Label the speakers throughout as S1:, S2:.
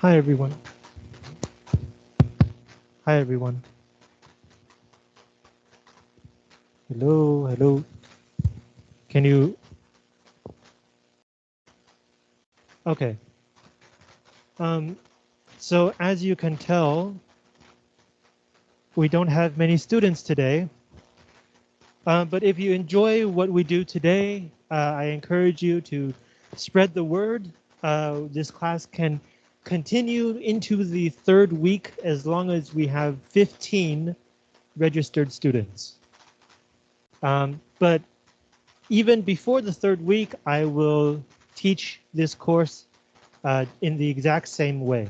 S1: Hi, everyone. Hi, everyone. Hello, hello. Can you? Okay. Um, so as you can tell, we don't have many students today. Uh, but if you enjoy what we do today, uh, I encourage you to spread the word. Uh, this class can continue into the third week as long as we have 15 registered students. Um, but even before the third week, I will teach this course uh, in the exact same way.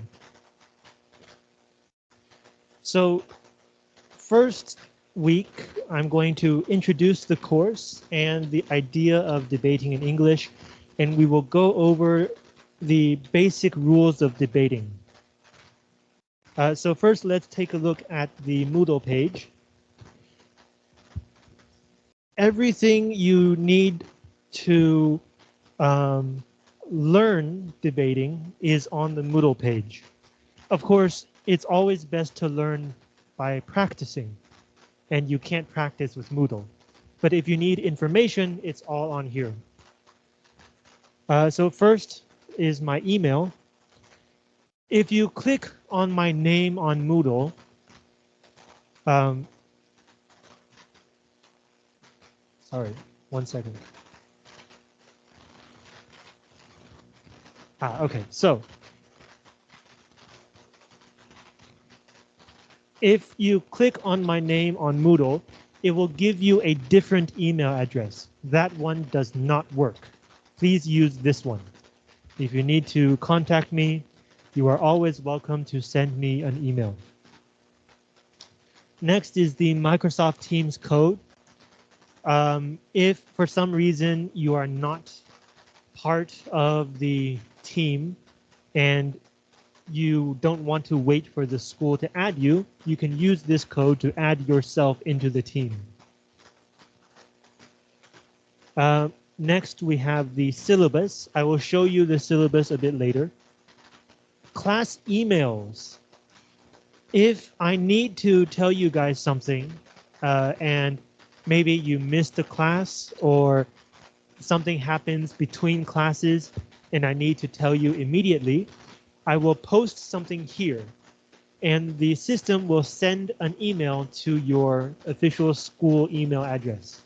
S1: So first week, I'm going to introduce the course and the idea of debating in English, and we will go over the basic rules of debating. Uh, so first, let's take a look at the Moodle page. Everything you need to um, learn debating is on the Moodle page. Of course, it's always best to learn by practicing, and you can't practice with Moodle. But if you need information, it's all on here. Uh, so first is my email. If you click on my name on Moodle, um, sorry, one second. Ah, okay, so if you click on my name on Moodle, it will give you a different email address. That one does not work. Please use this one. If you need to contact me, you are always welcome to send me an email. Next is the Microsoft Teams code. Um, if for some reason you are not part of the team and you don't want to wait for the school to add you, you can use this code to add yourself into the team. Uh, next, we have the syllabus. I will show you the syllabus a bit later. Class emails. If I need to tell you guys something uh, and maybe you missed a class or something happens between classes and I need to tell you immediately, I will post something here and the system will send an email to your official school email address.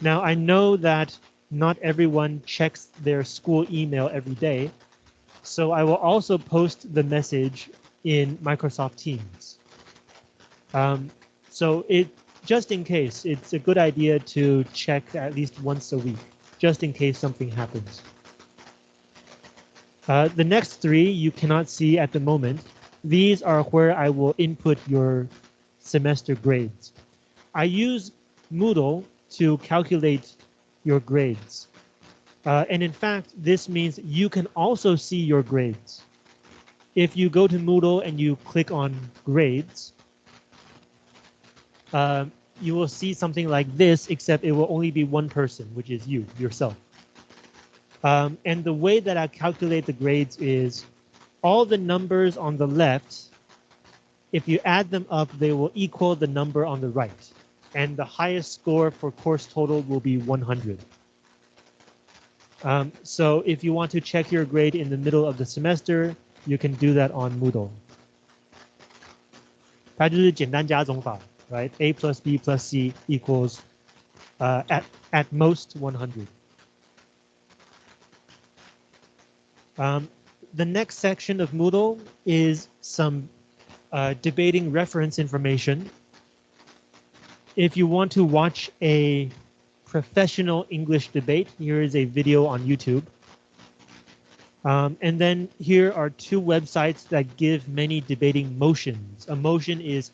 S1: Now, I know that not everyone checks their school email every day, so I will also post the message in Microsoft Teams. Um, so it just in case, it's a good idea to check at least once a week, just in case something happens. Uh, the next three you cannot see at the moment. These are where I will input your semester grades. I use Moodle to calculate your grades. Uh, and in fact, this means you can also see your grades. If you go to Moodle and you click on grades, uh, you will see something like this, except it will only be one person, which is you, yourself. Um, and the way that I calculate the grades is all the numbers on the left, if you add them up, they will equal the number on the right And the highest score for course total will be 100. Um, so if you want to check your grade in the middle of the semester, you can do that on Moodle. 它就是简单加总法，right? A plus B plus C equals uh, at at most 100. Um, the next section of Moodle is some uh, debating reference information. if you want to watch a professional English debate, here is a video on YouTube. Um, and then here are two websites that give many debating motions. A motion is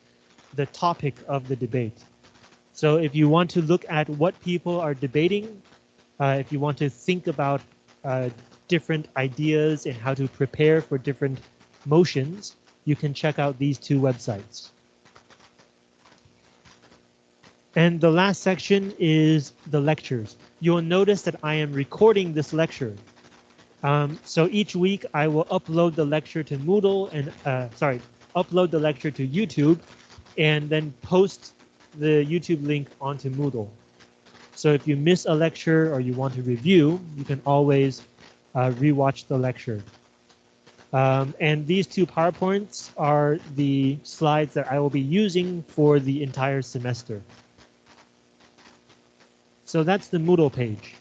S1: the topic of the debate. So if you want to look at what people are debating, uh, if you want to think about uh, different ideas and how to prepare for different motions, you can check out these two websites. And the last section is the lectures. You'll notice that I am recording this lecture. Um, so each week I will upload the lecture to Moodle and uh, sorry, upload the lecture to YouTube and then post the YouTube link onto Moodle. So if you miss a lecture or you want to review, you can always uh, rewatch the lecture. Um, and these two PowerPoints are the slides that I will be using for the entire semester. So that's the Moodle page.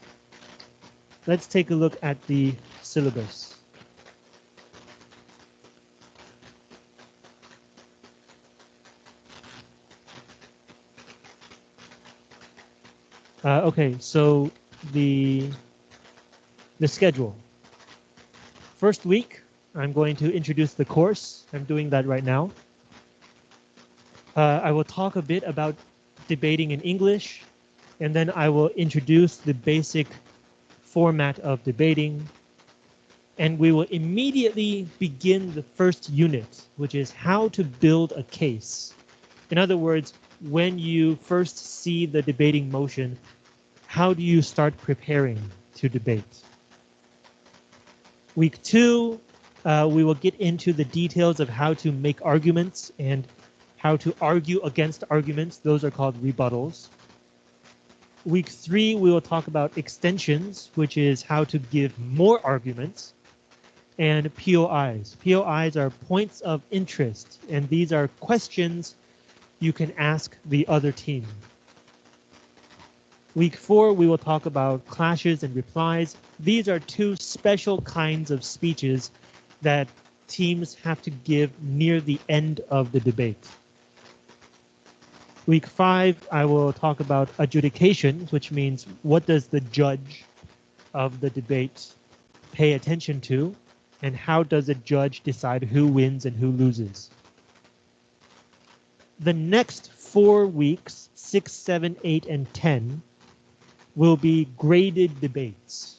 S1: Let's take a look at the syllabus. Uh, okay, so the the schedule. First week, I'm going to introduce the course. I'm doing that right now. Uh, I will talk a bit about debating in English, and then I will introduce the basic format of debating. And we will immediately begin the first unit, which is how to build a case. In other words, when you first see the debating motion, how do you start preparing to debate? Week two, uh, we will get into the details of how to make arguments and how to argue against arguments. Those are called rebuttals. Week three, we will talk about extensions, which is how to give more arguments, and POIs. POIs are points of interest, and these are questions you can ask the other team. Week four, we will talk about clashes and replies. These are two special kinds of speeches that teams have to give near the end of the debate. Week five, I will talk about adjudication, which means what does the judge of the debate pay attention to, and how does a judge decide who wins and who loses the next four weeks, six, seven, eight, and 10, will be graded debates.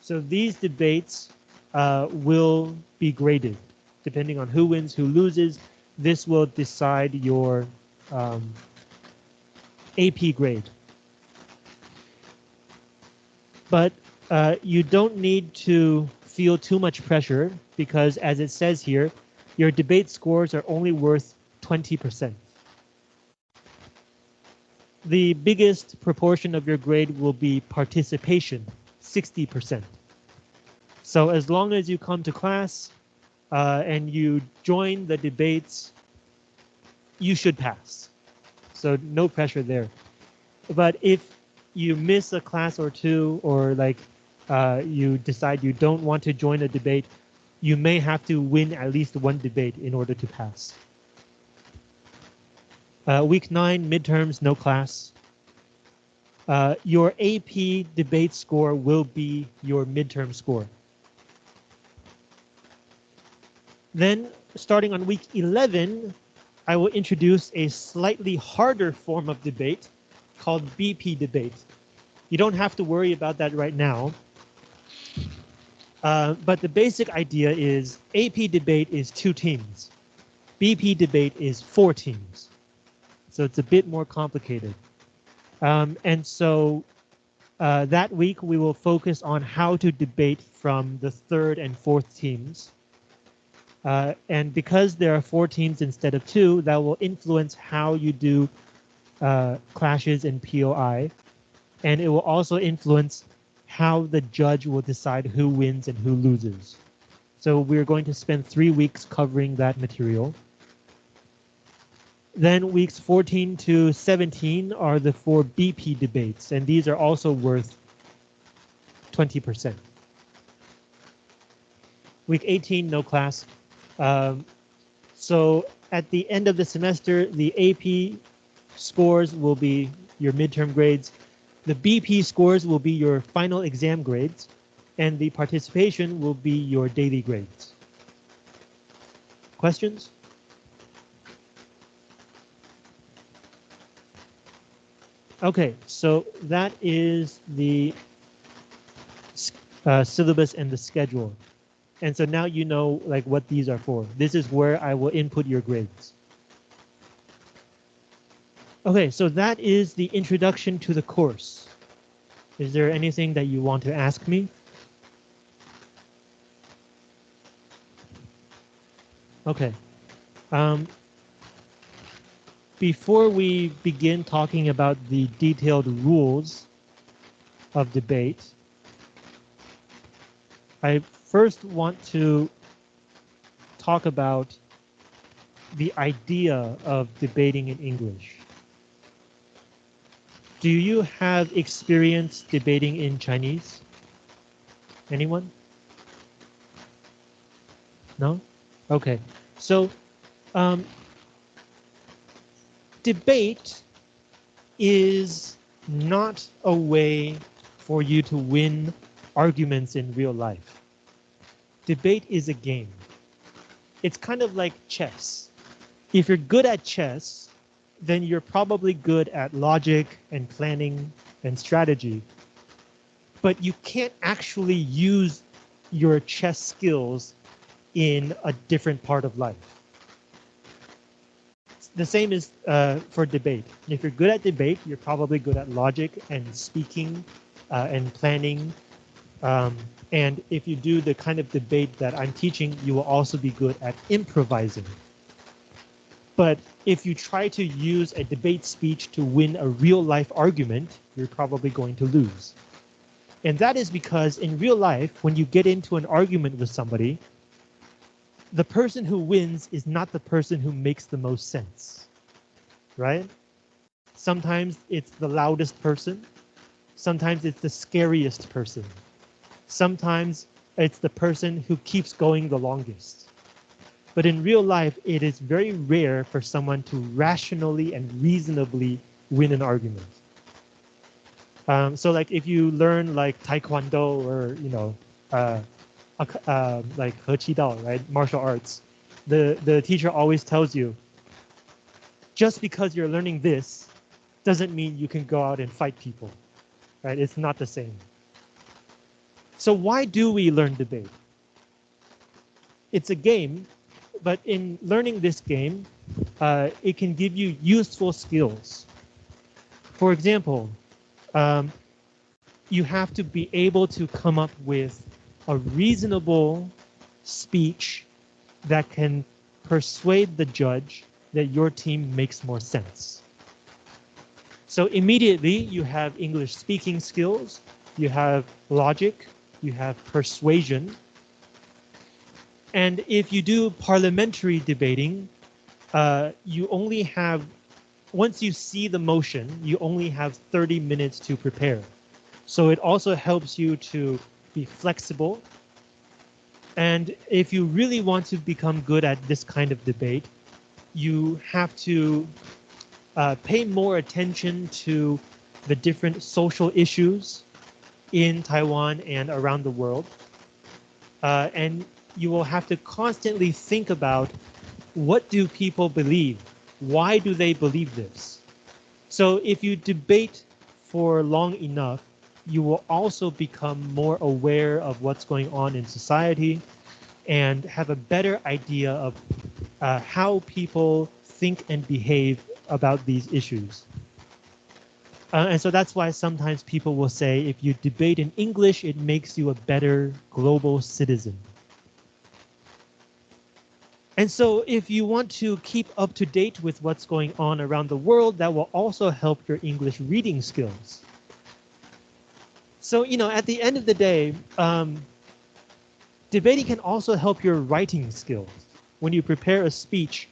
S1: So these debates uh, will be graded depending on who wins, who loses. This will decide your um, AP grade. But uh, you don't need to feel too much pressure because as it says here, your debate scores are only worth 20%. The biggest proportion of your grade will be participation, 60%. So as long as you come to class uh, and you join the debates, you should pass. So no pressure there. But if you miss a class or two, or like uh, you decide you don't want to join a debate, you may have to win at least one debate in order to pass. Uh, week nine, midterms, no class. Uh, your AP debate score will be your midterm score. Then starting on week 11, I will introduce a slightly harder form of debate called BP debate. You don't have to worry about that right now. Uh, but the basic idea is AP debate is two teams. BP debate is four teams. So it's a bit more complicated. Um, and so uh, that week we will focus on how to debate from the third and fourth teams. Uh, and because there are four teams instead of two, that will influence how you do uh, clashes in POI. And it will also influence how the judge will decide who wins and who loses. So we're going to spend three weeks covering that material. Then weeks 14 to 17 are the four BP debates, and these are also worth 20%. Week 18, no class. Um, so at the end of the semester, the AP scores will be your midterm grades. The BP scores will be your final exam grades, and the participation will be your daily grades. Questions? Okay, so that is the uh, syllabus and the schedule. And so now you know like what these are for. This is where I will input your grades. Okay, so that is the introduction to the course. Is there anything that you want to ask me? Okay. Um, before we begin talking about the detailed rules of debate, I first want to talk about the idea of debating in English. Do you have experience debating in Chinese? Anyone? No? Okay. So, um, debate is not a way for you to win arguments in real life. Debate is a game. It's kind of like chess. If you're good at chess, then you're probably good at logic and planning and strategy. But you can't actually use your chess skills in a different part of life. The same is uh, for debate. If you're good at debate, you're probably good at logic and speaking uh, and planning. Um, and if you do the kind of debate that I'm teaching, you will also be good at improvising. But if you try to use a debate speech to win a real life argument, you're probably going to lose. And that is because in real life, when you get into an argument with somebody, the person who wins is not the person who makes the most sense, right? Sometimes it's the loudest person. Sometimes it's the scariest person. Sometimes it's the person who keeps going the longest. But in real life, it is very rare for someone to rationally and reasonably win an argument. Um, so like if you learn like Taekwondo or, you know, uh, uh, like He Qi Dao, right? Martial arts. The, the teacher always tells you, just because you're learning this doesn't mean you can go out and fight people, right? It's not the same. So why do we learn debate? It's a game, but in learning this game, uh, it can give you useful skills. For example, um, you have to be able to come up with a reasonable speech that can persuade the judge that your team makes more sense. So immediately you have English speaking skills, you have logic, you have persuasion. And if you do parliamentary debating, uh, you only have, once you see the motion, you only have 30 minutes to prepare. So it also helps you to be flexible. And if you really want to become good at this kind of debate, you have to uh, pay more attention to the different social issues in Taiwan and around the world. Uh, and you will have to constantly think about what do people believe? Why do they believe this? So if you debate for long enough, you will also become more aware of what's going on in society and have a better idea of uh, how people think and behave about these issues. Uh, and so that's why sometimes people will say if you debate in English, it makes you a better global citizen. And so if you want to keep up to date with what's going on around the world, that will also help your English reading skills. So, you know, at the end of the day, um, debating can also help your writing skills. When you prepare a speech,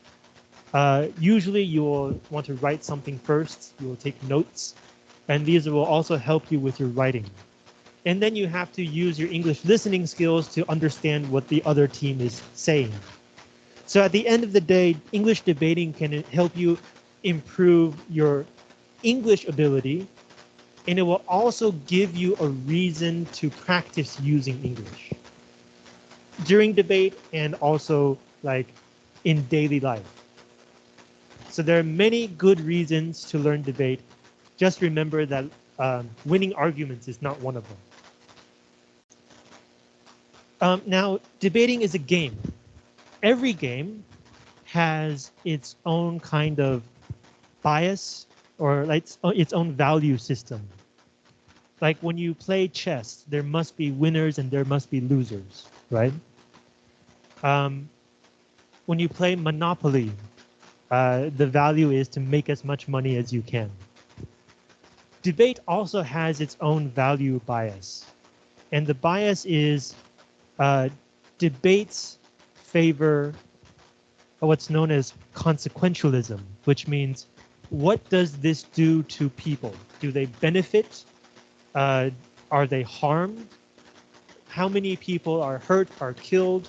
S1: uh, usually you will want to write something first, you will take notes, and these will also help you with your writing. And then you have to use your English listening skills to understand what the other team is saying. So at the end of the day, English debating can help you improve your English ability and it will also give you a reason to practice using English during debate and also like in daily life. So there are many good reasons to learn debate. Just remember that um, winning arguments is not one of them. Um, now, debating is a game. Every game has its own kind of bias or like its own value system like when you play chess, there must be winners and there must be losers, right? Um, when you play Monopoly, uh, the value is to make as much money as you can. Debate also has its own value bias. And the bias is uh, debates favor what's known as consequentialism, which means what does this do to people? Do they benefit? Uh, are they harmed? How many people are hurt, are killed?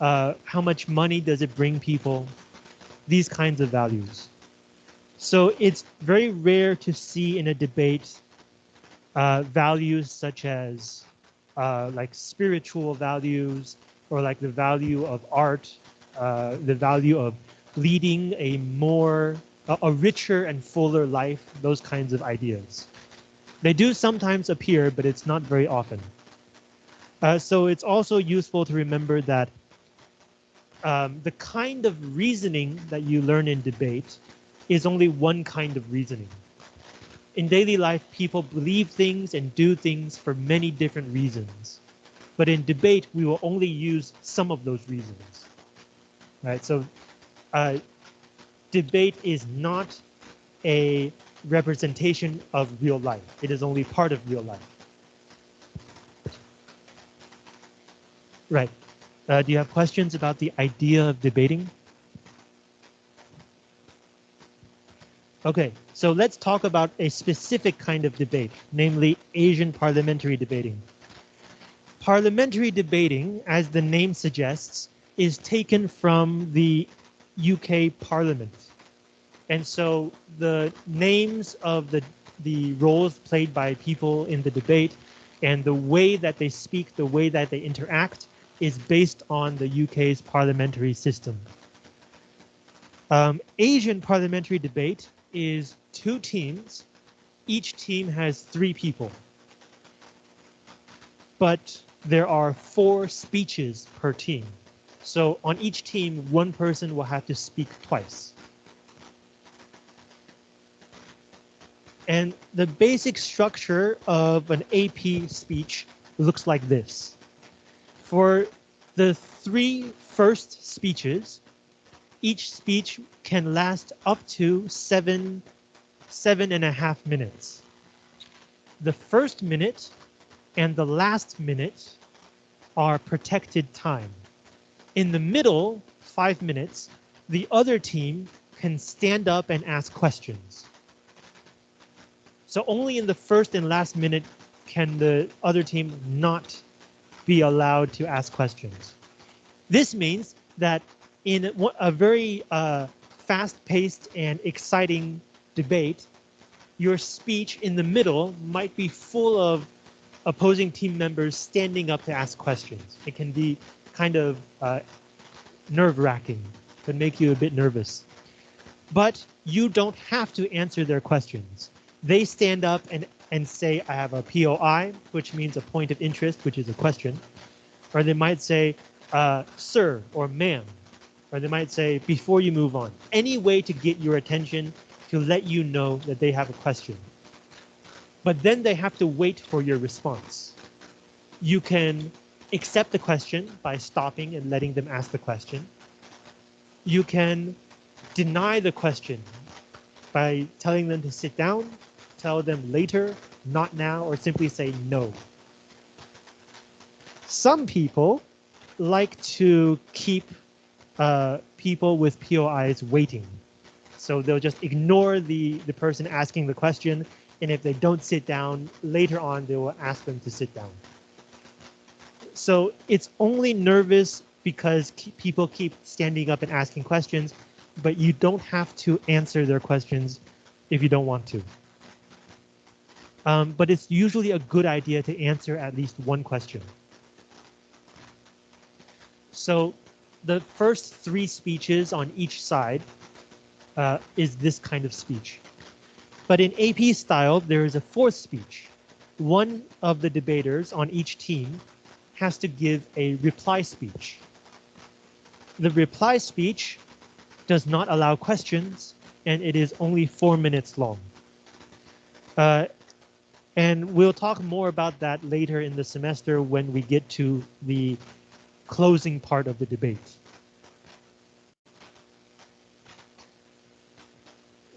S1: Uh, how much money does it bring people? These kinds of values. So it's very rare to see in a debate uh, values such as uh, like spiritual values or like the value of art, uh, the value of leading a more, a, a richer and fuller life, those kinds of ideas. They do sometimes appear, but it's not very often. Uh, so it's also useful to remember that um, the kind of reasoning that you learn in debate is only one kind of reasoning. In daily life, people believe things and do things for many different reasons. But in debate, we will only use some of those reasons. Right? So uh, debate is not a representation of real life. It is only part of real life. Right. Uh, do you have questions about the idea of debating? Okay, so let's talk about a specific kind of debate, namely Asian parliamentary debating. Parliamentary debating, as the name suggests, is taken from the UK Parliament. And so the names of the, the roles played by people in the debate and the way that they speak, the way that they interact is based on the UK's parliamentary system. Um, Asian parliamentary debate is two teams. Each team has three people. But there are four speeches per team. So on each team, one person will have to speak twice. And the basic structure of an AP speech looks like this. For the three first speeches, each speech can last up to seven, seven and a half minutes. The first minute and the last minute are protected time. In the middle, five minutes, the other team can stand up and ask questions. So only in the first and last minute can the other team not be allowed to ask questions. This means that in a very uh, fast-paced and exciting debate, your speech in the middle might be full of opposing team members standing up to ask questions. It can be kind of uh, nerve-wracking, can make you a bit nervous. But you don't have to answer their questions they stand up and, and say, I have a POI, which means a point of interest, which is a question. Or they might say, uh, sir or ma'am. Or they might say, before you move on. Any way to get your attention to let you know that they have a question. But then they have to wait for your response. You can accept the question by stopping and letting them ask the question. You can deny the question by telling them to sit down tell them later, not now, or simply say no. Some people like to keep uh, people with POIs waiting. So they'll just ignore the, the person asking the question. And if they don't sit down, later on, they will ask them to sit down. So it's only nervous because people keep standing up and asking questions, but you don't have to answer their questions if you don't want to. Um, but it's usually a good idea to answer at least one question. So the first three speeches on each side uh, is this kind of speech. But in AP style, there is a fourth speech. One of the debaters on each team has to give a reply speech. The reply speech does not allow questions, and it is only four minutes long. Uh, and we'll talk more about that later in the semester when we get to the closing part of the debate.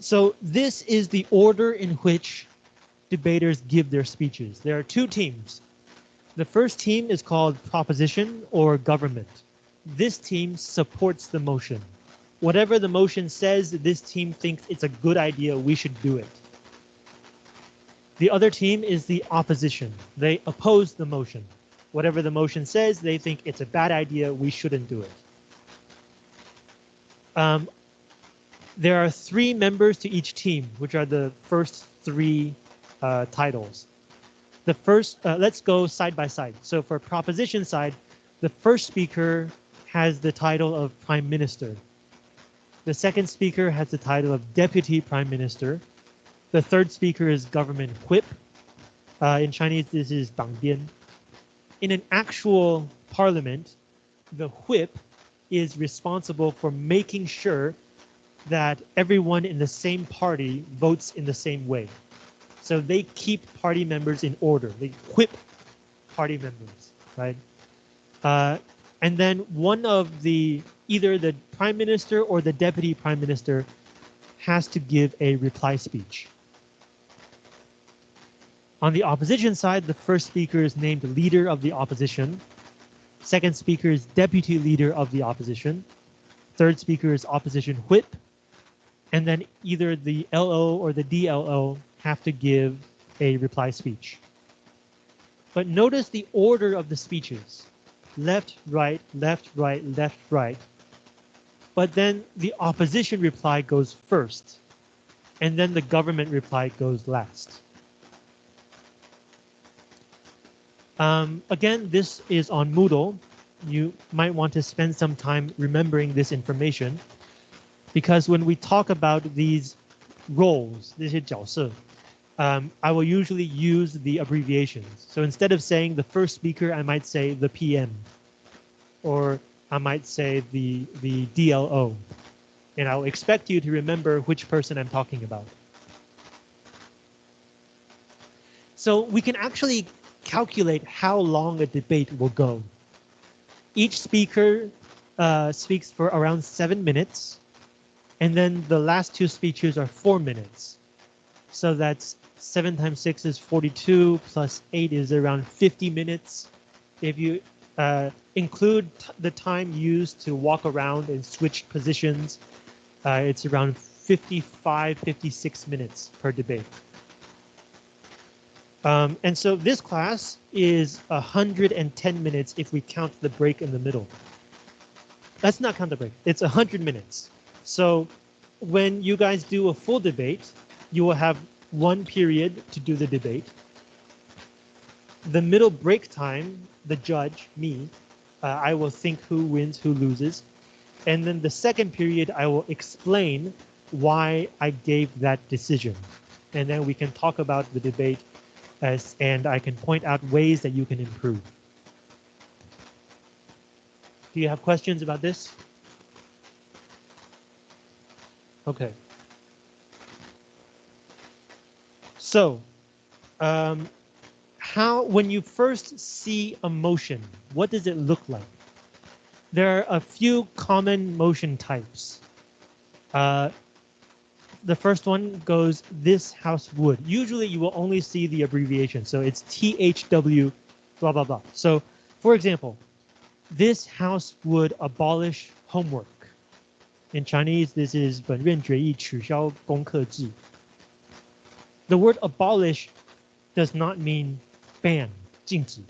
S1: So this is the order in which debaters give their speeches. There are two teams. The first team is called proposition or government. This team supports the motion. Whatever the motion says, this team thinks it's a good idea, we should do it. The other team is the opposition. They oppose the motion. Whatever the motion says, they think it's a bad idea, we shouldn't do it. Um, there are three members to each team, which are the first three uh, titles. The first, uh, let's go side by side. So for proposition side, the first speaker has the title of prime minister. The second speaker has the title of deputy prime minister. The third speaker is government whip. Uh, in Chinese, this is 党鞭. In an actual parliament, the whip is responsible for making sure that everyone in the same party votes in the same way. So they keep party members in order. They whip party members, right? Uh, and then one of the, either the prime minister or the deputy prime minister has to give a reply speech. On the opposition side, the first speaker is named leader of the opposition. Second speaker is deputy leader of the opposition. Third speaker is opposition whip. And then either the LO or the DLO have to give a reply speech. But notice the order of the speeches. Left, right, left, right, left, right. But then the opposition reply goes first. And then the government reply goes last. Um, again, this is on Moodle. You might want to spend some time remembering this information because when we talk about these roles, 这些角色, um, I will usually use the abbreviations. So instead of saying the first speaker, I might say the PM, or I might say the, the DLO. And I'll expect you to remember which person I'm talking about. So we can actually calculate how long a debate will go. Each speaker uh, speaks for around seven minutes, and then the last two speeches are four minutes. So that's seven times six is 42, plus eight is around 50 minutes. If you uh, include the time used to walk around and switch positions, uh, it's around 55, 56 minutes per debate. Um, and so this class is 110 minutes if we count the break in the middle. Let's not count the break. It's 100 minutes. So when you guys do a full debate, you will have one period to do the debate. The middle break time, the judge, me, uh, I will think who wins, who loses. And then the second period, I will explain why I gave that decision. And then we can talk about the debate as, and I can point out ways that you can improve. Do you have questions about this? Okay. So, um, how when you first see a motion, what does it look like? There are a few common motion types. Uh, the first one goes this house would. Usually you will only see the abbreviation. So it's THW blah, blah, blah. So for example, this house would abolish homework. In Chinese, this is 本院决议取消功课制. The word abolish does not mean ban, 禁止.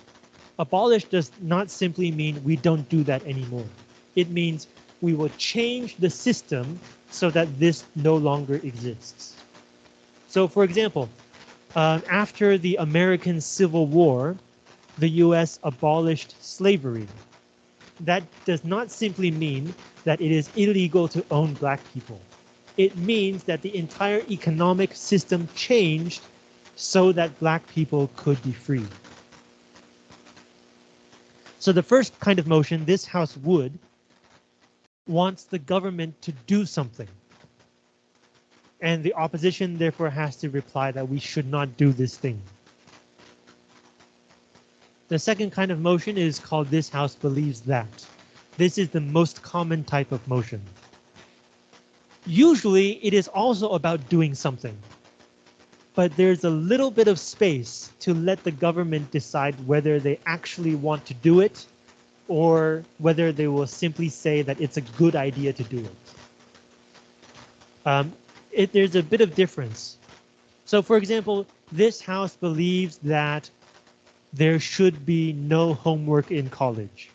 S1: Abolish does not simply mean we don't do that anymore. It means we will change the system so that this no longer exists. So for example, uh, after the American Civil War, the US abolished slavery. That does not simply mean that it is illegal to own black people. It means that the entire economic system changed so that black people could be free. So the first kind of motion this House would wants the government to do something. And the opposition therefore has to reply that we should not do this thing. The second kind of motion is called this house believes that. This is the most common type of motion. Usually it is also about doing something. But there's a little bit of space to let the government decide whether they actually want to do it or whether they will simply say that it's a good idea to do it. Um, it there's a bit of difference. So for example, this house believes that there should be no homework in college.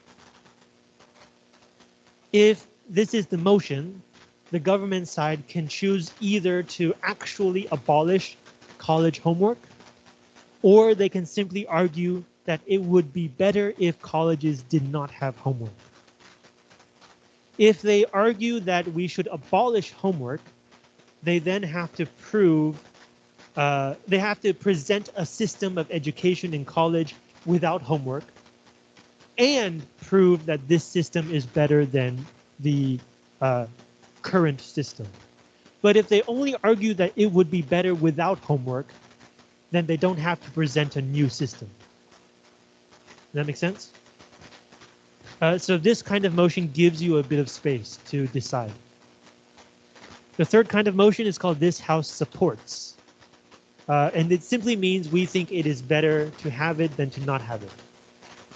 S1: If this is the motion, the government side can choose either to actually abolish college homework, or they can simply argue that it would be better if colleges did not have homework. If they argue that we should abolish homework, they then have to prove, uh, they have to present a system of education in college without homework and prove that this system is better than the uh, current system. But if they only argue that it would be better without homework, then they don't have to present a new system. That make sense? Uh, so this kind of motion gives you a bit of space to decide. The third kind of motion is called this house supports. Uh, and it simply means we think it is better to have it than to not have it.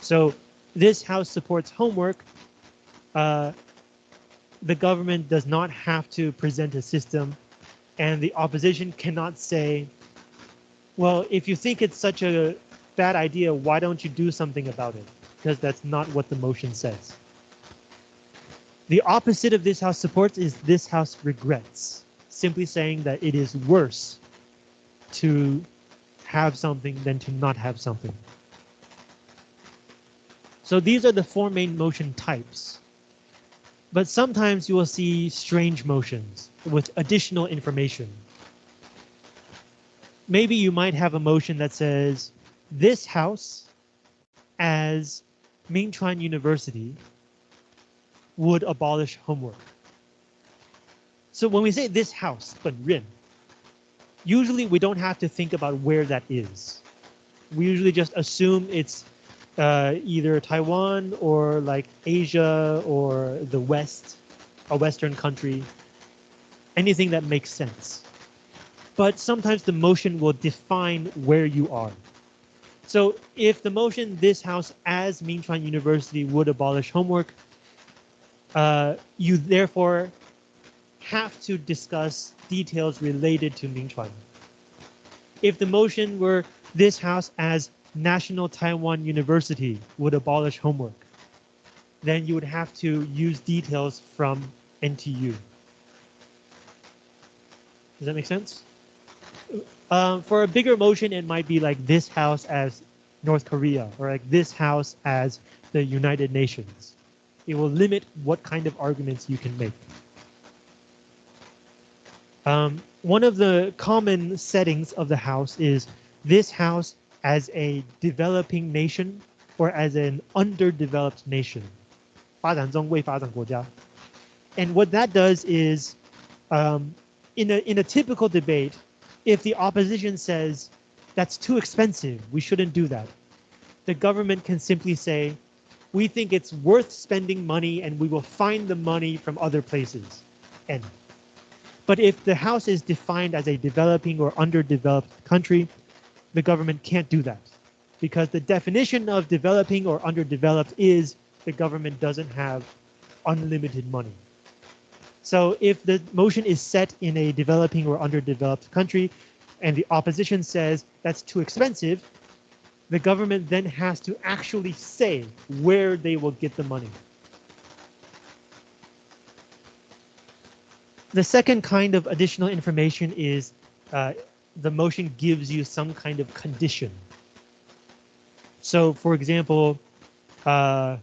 S1: So this house supports homework. Uh, the government does not have to present a system and the opposition cannot say, well, if you think it's such a bad idea, why don't you do something about it? Because that's not what the motion says. The opposite of this house supports is this house regrets, simply saying that it is worse to have something than to not have something. So these are the four main motion types. But sometimes you will see strange motions with additional information. Maybe you might have a motion that says, this house as Mingchuan University would abolish homework. So when we say this house, 本任, usually we don't have to think about where that is. We usually just assume it's uh, either Taiwan or like Asia or the West, a Western country, anything that makes sense. But sometimes the motion will define where you are. So if the motion this house as Mingchuan University would abolish homework, uh, you therefore have to discuss details related to Mingchuan. If the motion were this house as National Taiwan University would abolish homework, then you would have to use details from NTU. Does that make sense? Um, for a bigger motion, it might be like this house as North Korea or like this house as the United Nations. It will limit what kind of arguments you can make. Um, one of the common settings of the house is this house as a developing nation or as an underdeveloped nation. 发展中未发展国家. And what that does is, um, in a in a typical debate, if the opposition says that's too expensive, we shouldn't do that, the government can simply say, we think it's worth spending money and we will find the money from other places. End. But if the house is defined as a developing or underdeveloped country, the government can't do that because the definition of developing or underdeveloped is the government doesn't have unlimited money. So if the motion is set in a developing or underdeveloped country and the opposition says that's too expensive, the government then has to actually say where they will get the money. The second kind of additional information is uh, the motion gives you some kind of condition. So for example, uh,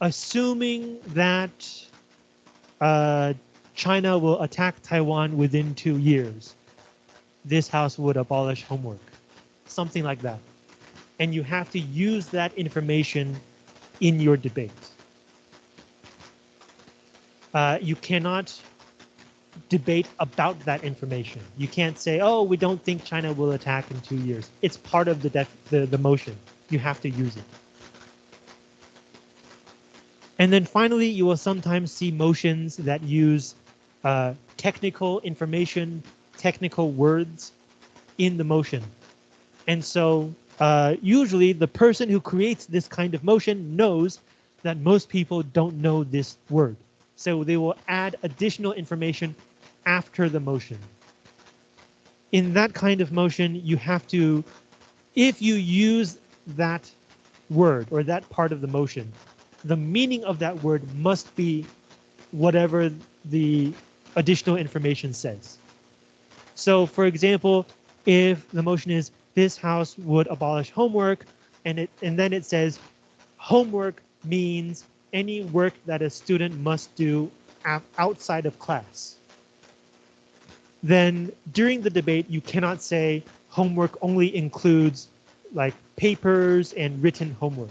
S1: assuming that uh, China will attack Taiwan within two years, this house would abolish homework, something like that. And you have to use that information in your debate. Uh, you cannot debate about that information. You can't say, oh, we don't think China will attack in two years. It's part of the, the, the motion. You have to use it. And then finally, you will sometimes see motions that use uh, technical information, technical words in the motion. And so uh, usually the person who creates this kind of motion knows that most people don't know this word. So they will add additional information after the motion. In that kind of motion, you have to, if you use that word or that part of the motion, the meaning of that word must be whatever the additional information says. So for example, if the motion is this house would abolish homework and it and then it says homework means any work that a student must do outside of class. Then during the debate, you cannot say homework only includes like papers and written homework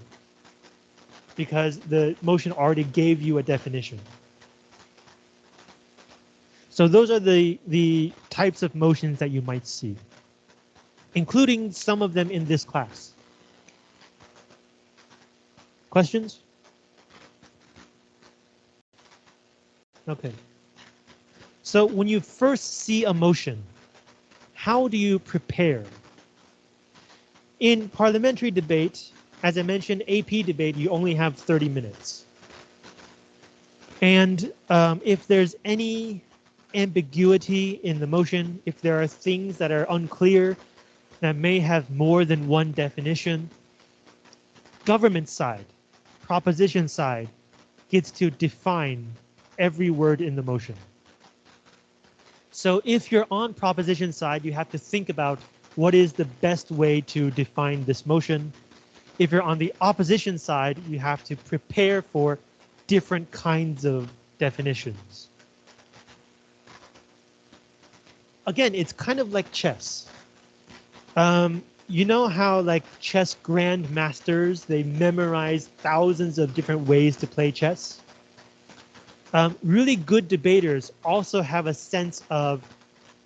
S1: because the motion already gave you a definition. So those are the, the types of motions that you might see, including some of them in this class. Questions? Okay. So when you first see a motion, how do you prepare? In parliamentary debate, as I mentioned, AP debate, you only have 30 minutes. And um, if there's any ambiguity in the motion, if there are things that are unclear, that may have more than one definition, government side, proposition side, gets to define every word in the motion. So if you're on proposition side, you have to think about what is the best way to define this motion. If you're on the opposition side, you have to prepare for different kinds of definitions. again, it's kind of like chess. Um, you know how like chess grandmasters, they memorize thousands of different ways to play chess? Um, really good debaters also have a sense of,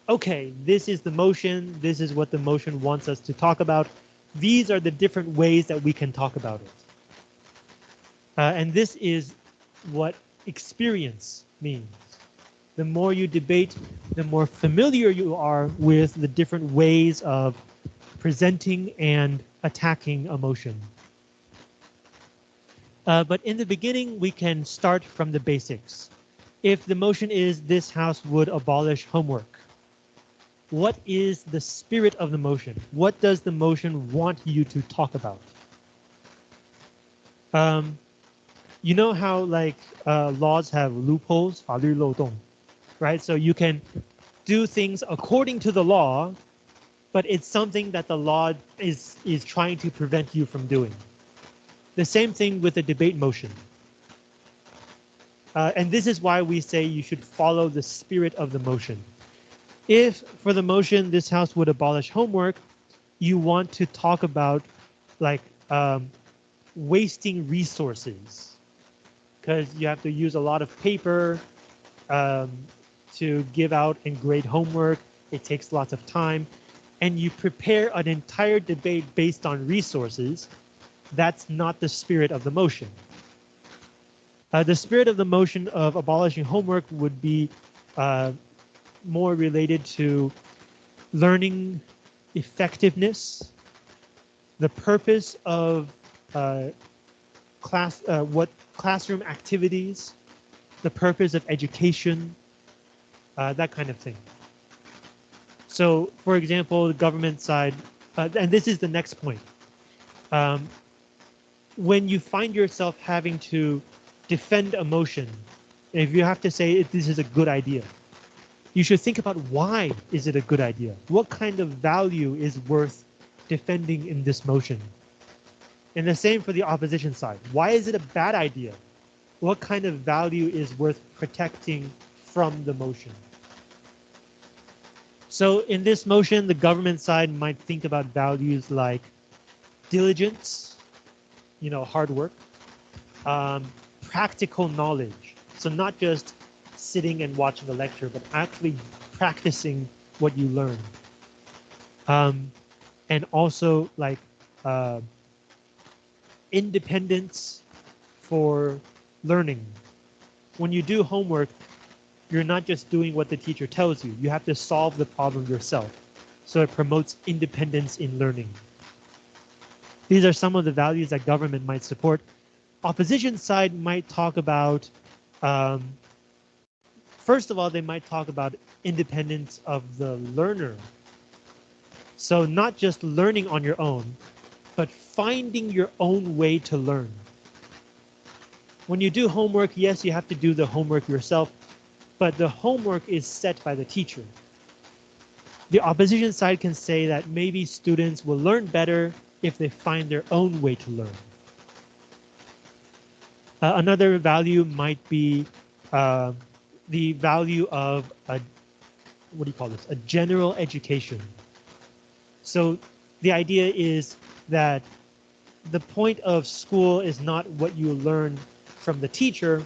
S1: okay, this is the motion, this is what the motion wants us to talk about. These are the different ways that we can talk about it. Uh, and this is what experience means the more you debate, the more familiar you are with the different ways of presenting and attacking emotion. Uh, but in the beginning, we can start from the basics. If the motion is this house would abolish homework, what is the spirit of the motion? What does the motion want you to talk about? Um, you know how like uh, laws have loopholes, 法律漏洞 right? So you can do things according to the law, but it's something that the law is, is trying to prevent you from doing. The same thing with the debate motion. Uh, and this is why we say you should follow the spirit of the motion. If for the motion, this house would abolish homework, you want to talk about like um, wasting resources because you have to use a lot of paper, um, to give out and grade homework. It takes lots of time. And you prepare an entire debate based on resources. That's not the spirit of the motion. Uh, the spirit of the motion of abolishing homework would be uh, more related to learning effectiveness, the purpose of uh, class, uh, what classroom activities, the purpose of education, uh, that kind of thing. So, for example, the government side, uh, and this is the next point. Um, when you find yourself having to defend a motion, if you have to say this is a good idea, you should think about why is it a good idea? What kind of value is worth defending in this motion? And the same for the opposition side. Why is it a bad idea? What kind of value is worth protecting from the motion. So in this motion, the government side might think about values like diligence, you know, hard work, um, practical knowledge. So not just sitting and watching a lecture, but actually practicing what you learn. Um, and also like uh, independence for learning. When you do homework, you're not just doing what the teacher tells you. You have to solve the problem yourself. So it promotes independence in learning. These are some of the values that government might support. Opposition side might talk about, um, first of all, they might talk about independence of the learner. So not just learning on your own, but finding your own way to learn. When you do homework, yes, you have to do the homework yourself, but the homework is set by the teacher. The opposition side can say that maybe students will learn better if they find their own way to learn. Uh, another value might be uh, the value of a, what do you call this, a general education. So the idea is that the point of school is not what you learn from the teacher,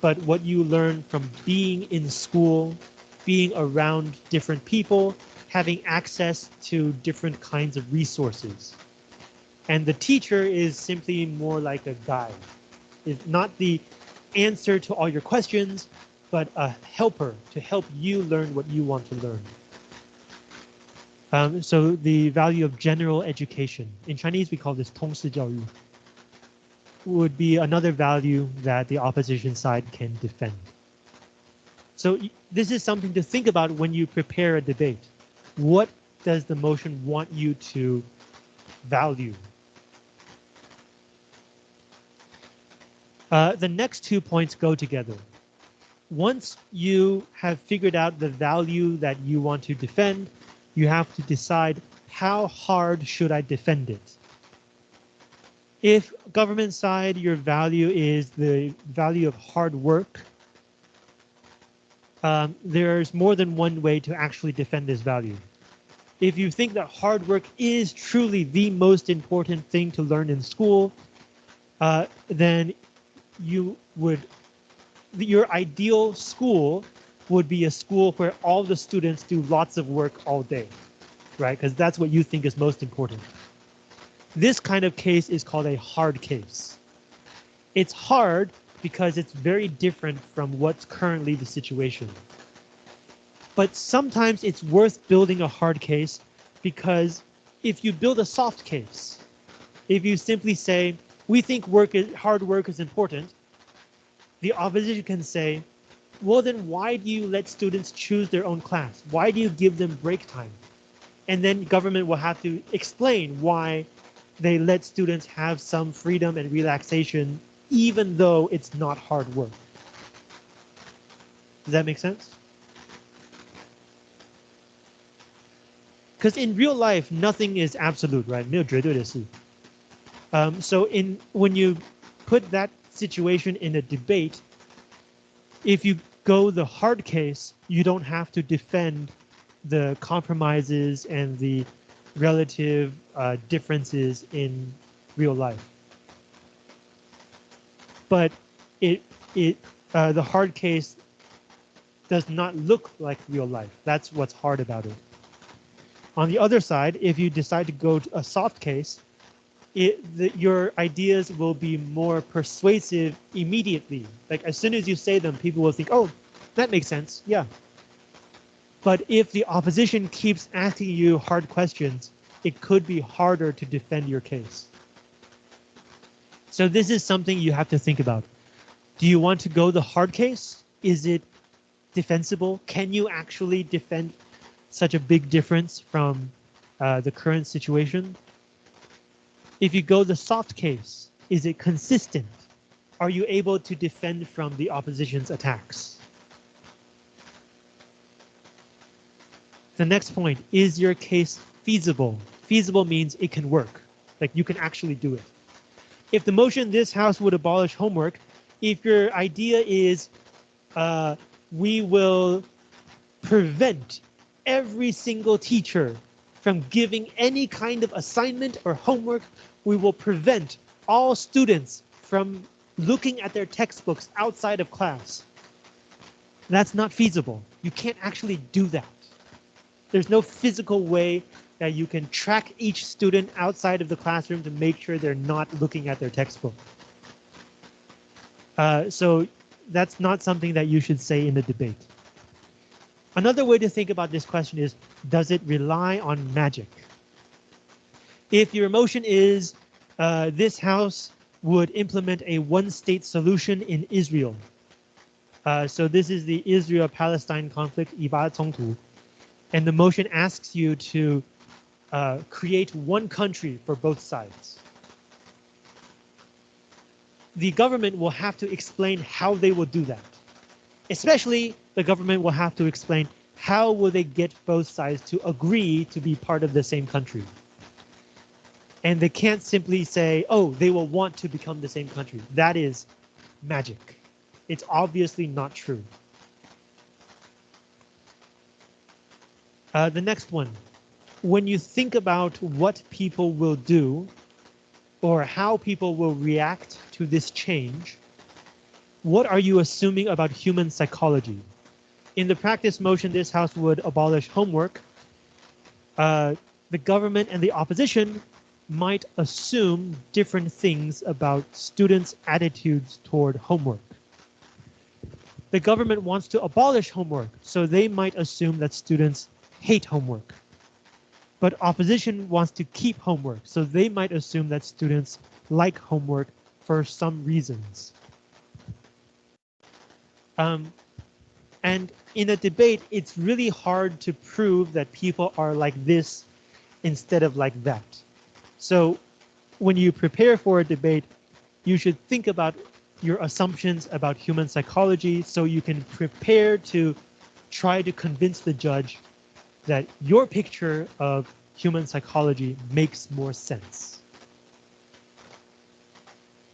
S1: but what you learn from being in school, being around different people, having access to different kinds of resources. And the teacher is simply more like a guide. It's not the answer to all your questions, but a helper to help you learn what you want to learn. Um, so the value of general education, in Chinese we call this 通识教育 would be another value that the opposition side can defend. So this is something to think about when you prepare a debate. What does the motion want you to value? Uh, the next two points go together. Once you have figured out the value that you want to defend, you have to decide how hard should I defend it? If government side, your value is the value of hard work, um, there's more than one way to actually defend this value. If you think that hard work is truly the most important thing to learn in school, uh, then you would, your ideal school would be a school where all the students do lots of work all day, right? Because that's what you think is most important. This kind of case is called a hard case. It's hard because it's very different from what's currently the situation. But sometimes it's worth building a hard case because if you build a soft case, if you simply say, we think work is, hard work is important, the opposition can say, well, then why do you let students choose their own class? Why do you give them break time? And then government will have to explain why they let students have some freedom and relaxation, even though it's not hard work. Does that make sense? Because in real life, nothing is absolute, right? Um, so in when you put that situation in a debate, if you go the hard case, you don't have to defend the compromises and the relative uh, differences in real life. But it it uh, the hard case does not look like real life. That's what's hard about it. On the other side, if you decide to go to a soft case, it, the, your ideas will be more persuasive immediately. Like as soon as you say them, people will think, oh, that makes sense. Yeah, but if the opposition keeps asking you hard questions, it could be harder to defend your case. So this is something you have to think about. Do you want to go the hard case? Is it defensible? Can you actually defend such a big difference from uh, the current situation? If you go the soft case, is it consistent? Are you able to defend from the opposition's attacks? The next point, is your case feasible? Feasible means it can work, like you can actually do it. If the motion this house would abolish homework, if your idea is uh, we will prevent every single teacher from giving any kind of assignment or homework, we will prevent all students from looking at their textbooks outside of class. That's not feasible. You can't actually do that. There's no physical way that you can track each student outside of the classroom to make sure they're not looking at their textbook. Uh, so that's not something that you should say in the debate. Another way to think about this question is, does it rely on magic? If your emotion is uh, this house would implement a one-state solution in Israel. Uh, so this is the Israel-Palestine conflict, And the motion asks you to uh, create one country for both sides. The government will have to explain how they will do that. Especially the government will have to explain how will they get both sides to agree to be part of the same country. And they can't simply say, oh, they will want to become the same country. That is magic. It's obviously not true. Uh, the next one, when you think about what people will do or how people will react to this change, what are you assuming about human psychology? In the practice motion, this house would abolish homework. Uh, the government and the opposition might assume different things about students' attitudes toward homework. The government wants to abolish homework, so they might assume that students hate homework. But opposition wants to keep homework, so they might assume that students like homework for some reasons. Um, and in a debate, it's really hard to prove that people are like this instead of like that. So when you prepare for a debate, you should think about your assumptions about human psychology so you can prepare to try to convince the judge that your picture of human psychology makes more sense.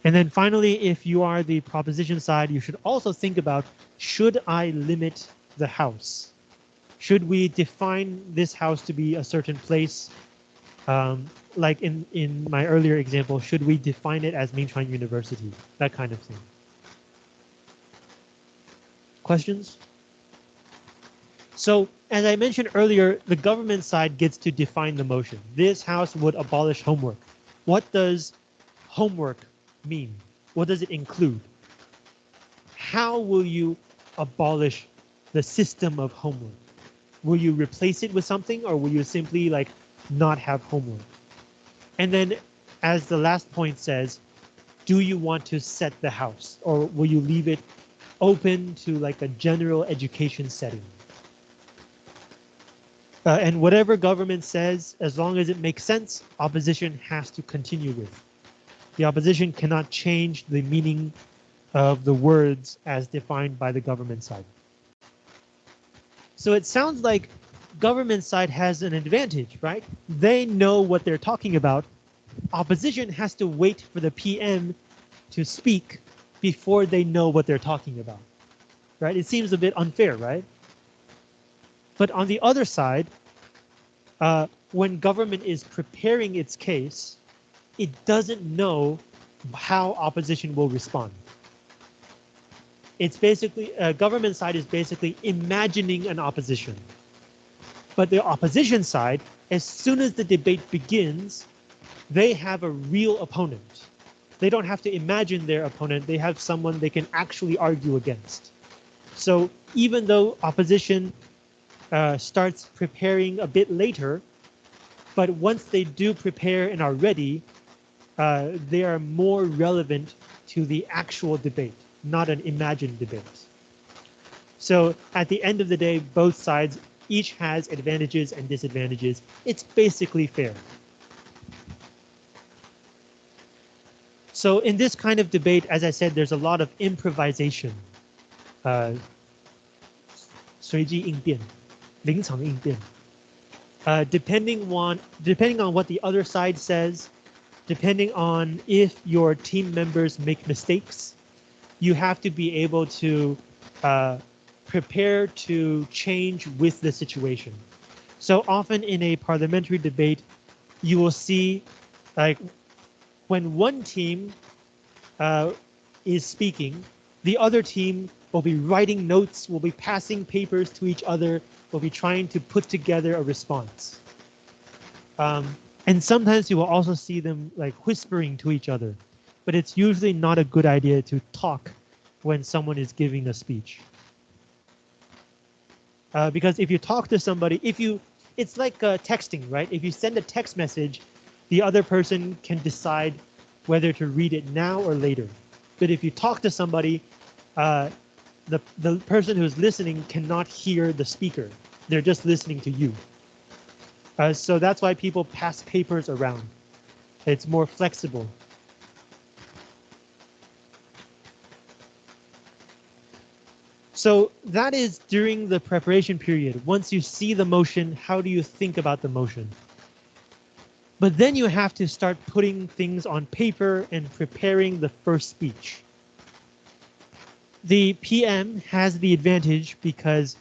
S1: And then finally, if you are the proposition side, you should also think about, should I limit the house? Should we define this house to be a certain place? Um, like in, in my earlier example, should we define it as Mingchuan University? That kind of thing. Questions? So as I mentioned earlier, the government side gets to define the motion. This house would abolish homework. What does homework mean? What does it include? How will you abolish the system of homework? Will you replace it with something or will you simply like not have homework? And then as the last point says, do you want to set the house or will you leave it open to like a general education setting? Uh, and whatever government says, as long as it makes sense, opposition has to continue with. The opposition cannot change the meaning of the words as defined by the government side. So it sounds like government side has an advantage, right? They know what they're talking about. Opposition has to wait for the PM to speak before they know what they're talking about, right? It seems a bit unfair, right? But on the other side, uh, when government is preparing its case, it doesn't know how opposition will respond. It's basically, uh, government side is basically imagining an opposition. But the opposition side, as soon as the debate begins, they have a real opponent. They don't have to imagine their opponent. They have someone they can actually argue against. So even though opposition uh, starts preparing a bit later, but once they do prepare and are ready, uh, they are more relevant to the actual debate, not an imagined debate. So at the end of the day, both sides each has advantages and disadvantages. It's basically fair. So in this kind of debate, as I said, there's a lot of improvisation. Uh, 随机应变,临场应变. Uh, depending on depending on what the other side says, depending on if your team members make mistakes, you have to be able to uh, prepare to change with the situation. So often in a parliamentary debate, you will see like when one team uh, is speaking, the other team will be writing notes, will be passing papers to each other, will be trying to put together a response. Um, and sometimes you will also see them like whispering to each other, but it's usually not a good idea to talk when someone is giving a speech. Uh, because if you talk to somebody, if you, it's like uh, texting, right? If you send a text message, the other person can decide whether to read it now or later. But if you talk to somebody, uh, the, the person who's listening cannot hear the speaker. They're just listening to you. Uh, so that's why people pass papers around. It's more flexible. So that is during the preparation period. Once you see the motion, how do you think about the motion? But then you have to start putting things on paper and preparing the first speech. The PM has the advantage because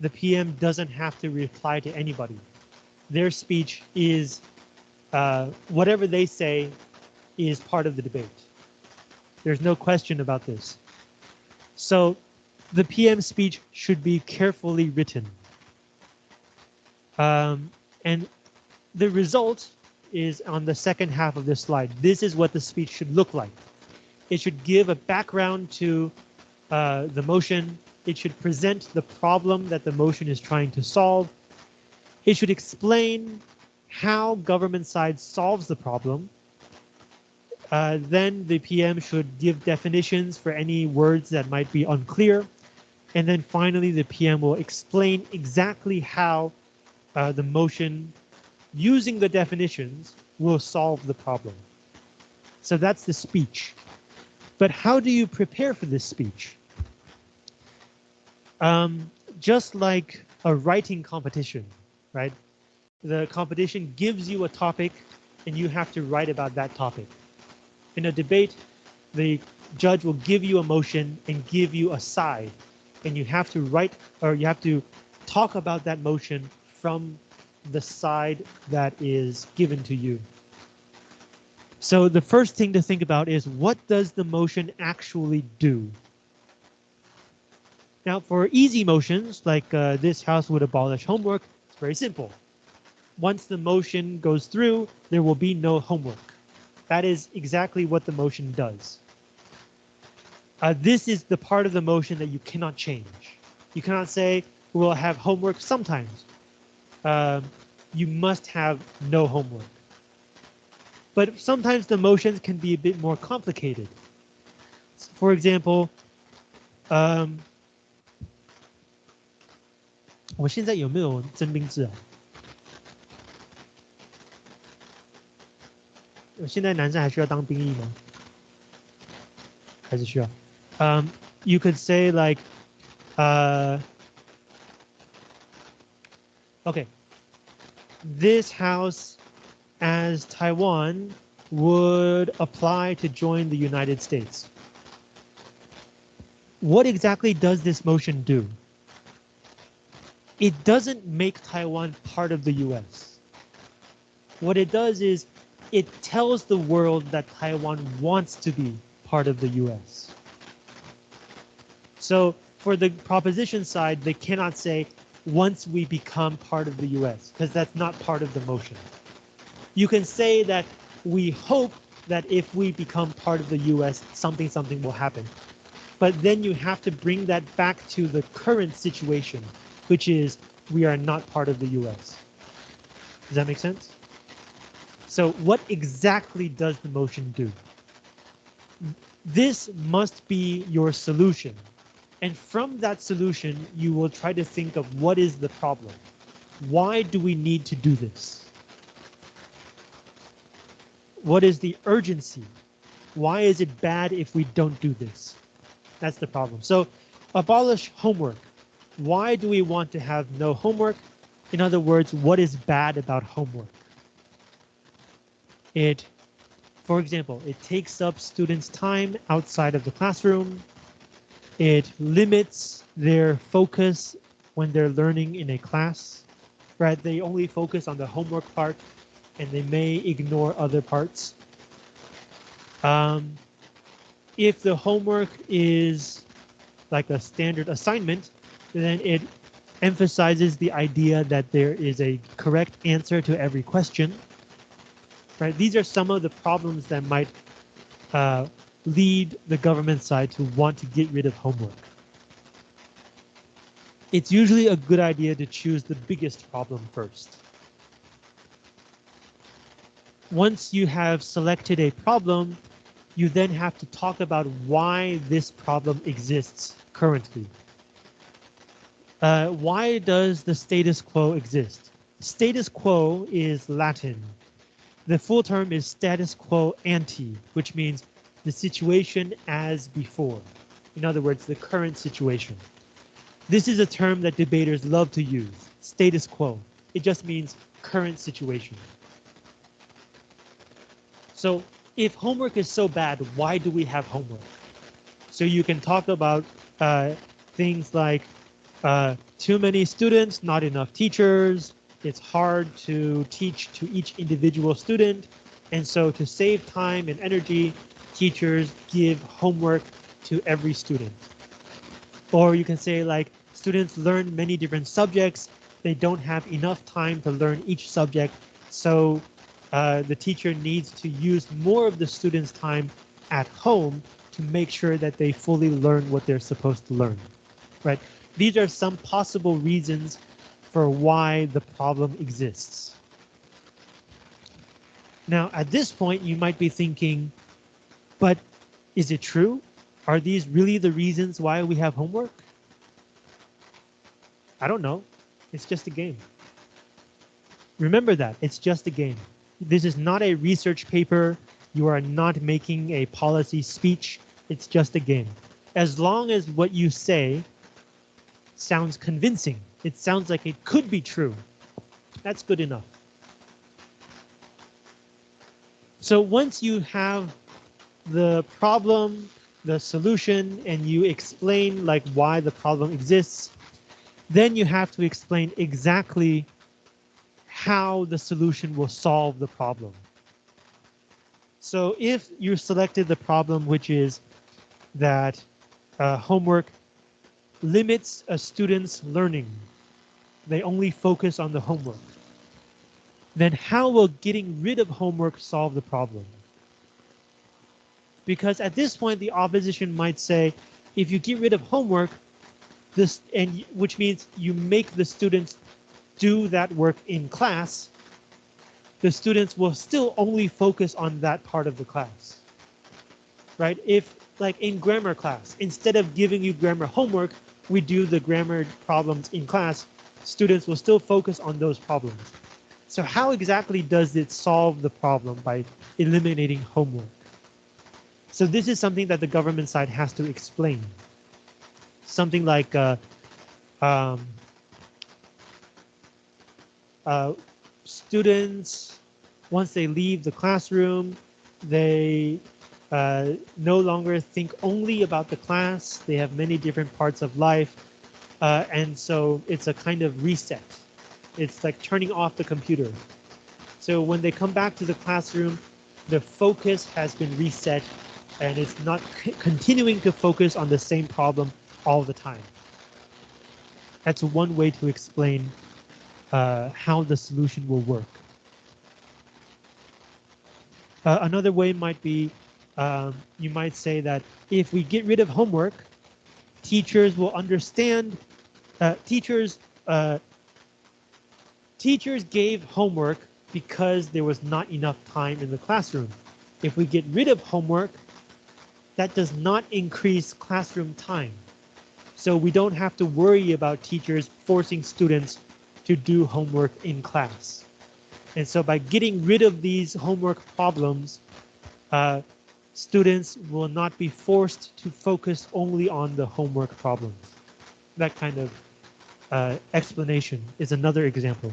S1: the PM doesn't have to reply to anybody. Their speech is uh, whatever they say is part of the debate. There's no question about this. So the PM speech should be carefully written. Um, and the result is on the second half of this slide. This is what the speech should look like. It should give a background to uh, the motion. It should present the problem that the motion is trying to solve. It should explain how government side solves the problem. Uh, then the PM should give definitions for any words that might be unclear. And then finally, the PM will explain exactly how uh, the motion using the definitions will solve the problem. So that's the speech. But how do you prepare for this speech? Um, just like a writing competition, right? The competition gives you a topic and you have to write about that topic. In a debate, the judge will give you a motion and give you a side and you have to write or you have to talk about that motion from the side that is given to you. So the first thing to think about is what does the motion actually do? Now for easy motions, like uh, this house would abolish homework, very simple. Once the motion goes through, there will be no homework. That is exactly what the motion does. Uh, this is the part of the motion that you cannot change. You cannot say, we'll have homework sometimes. Um, you must have no homework. But sometimes the motions can be a bit more complicated. For example, um, 我现在有没有征兵制啊？现在男生还需要当兵役吗？还是需要？um, you could say like, uh, okay, this house as Taiwan would apply to join the United States. What exactly does this motion do? It doesn't make Taiwan part of the US. What it does is it tells the world that Taiwan wants to be part of the US. So for the proposition side, they cannot say once we become part of the US, because that's not part of the motion. You can say that we hope that if we become part of the US, something, something will happen. But then you have to bring that back to the current situation, which is we are not part of the US. Does that make sense? So what exactly does the motion do? This must be your solution and from that solution, you will try to think of what is the problem? Why do we need to do this? What is the urgency? Why is it bad if we don't do this? That's the problem. So abolish homework. Why do we want to have no homework? In other words, what is bad about homework? It, for example, it takes up students' time outside of the classroom. It limits their focus when they're learning in a class, right? They only focus on the homework part and they may ignore other parts. Um, if the homework is like a standard assignment, then it emphasizes the idea that there is a correct answer to every question. Right? These are some of the problems that might uh, lead the government side to want to get rid of homework? It's usually a good idea to choose the biggest problem first. Once you have selected a problem, you then have to talk about why this problem exists currently. Uh, why does the status quo exist? Status quo is Latin. The full term is status quo ante, which means the situation as before. In other words, the current situation. This is a term that debaters love to use, status quo. It just means current situation. So if homework is so bad, why do we have homework? So you can talk about uh, things like uh, too many students, not enough teachers. It's hard to teach to each individual student. And so to save time and energy, teachers give homework to every student. Or you can say like students learn many different subjects. They don't have enough time to learn each subject. So uh, the teacher needs to use more of the students' time at home to make sure that they fully learn what they're supposed to learn, right? These are some possible reasons for why the problem exists. Now, at this point, you might be thinking, but is it true? Are these really the reasons why we have homework? I don't know. It's just a game. Remember that. It's just a game. This is not a research paper. You are not making a policy speech. It's just a game. As long as what you say sounds convincing, it sounds like it could be true, that's good enough. So once you have the problem, the solution, and you explain like why the problem exists, then you have to explain exactly how the solution will solve the problem. So if you selected the problem, which is that uh, homework limits a student's learning, they only focus on the homework, then how will getting rid of homework solve the problem? Because at this point, the opposition might say, if you get rid of homework, this and which means you make the students do that work in class, the students will still only focus on that part of the class. Right? If like in grammar class, instead of giving you grammar homework, we do the grammar problems in class, students will still focus on those problems. So how exactly does it solve the problem by eliminating homework? So this is something that the government side has to explain. Something like uh, um, uh, students, once they leave the classroom, they uh, no longer think only about the class. They have many different parts of life. Uh, and so it's a kind of reset. It's like turning off the computer. So when they come back to the classroom, the focus has been reset and it's not continuing to focus on the same problem all the time. That's one way to explain uh, how the solution will work. Uh, another way might be, um, you might say that if we get rid of homework, teachers will understand, uh, teachers, uh, teachers gave homework because there was not enough time in the classroom. If we get rid of homework, that does not increase classroom time. So we don't have to worry about teachers forcing students to do homework in class. And so by getting rid of these homework problems, uh, students will not be forced to focus only on the homework problems. That kind of uh, explanation is another example.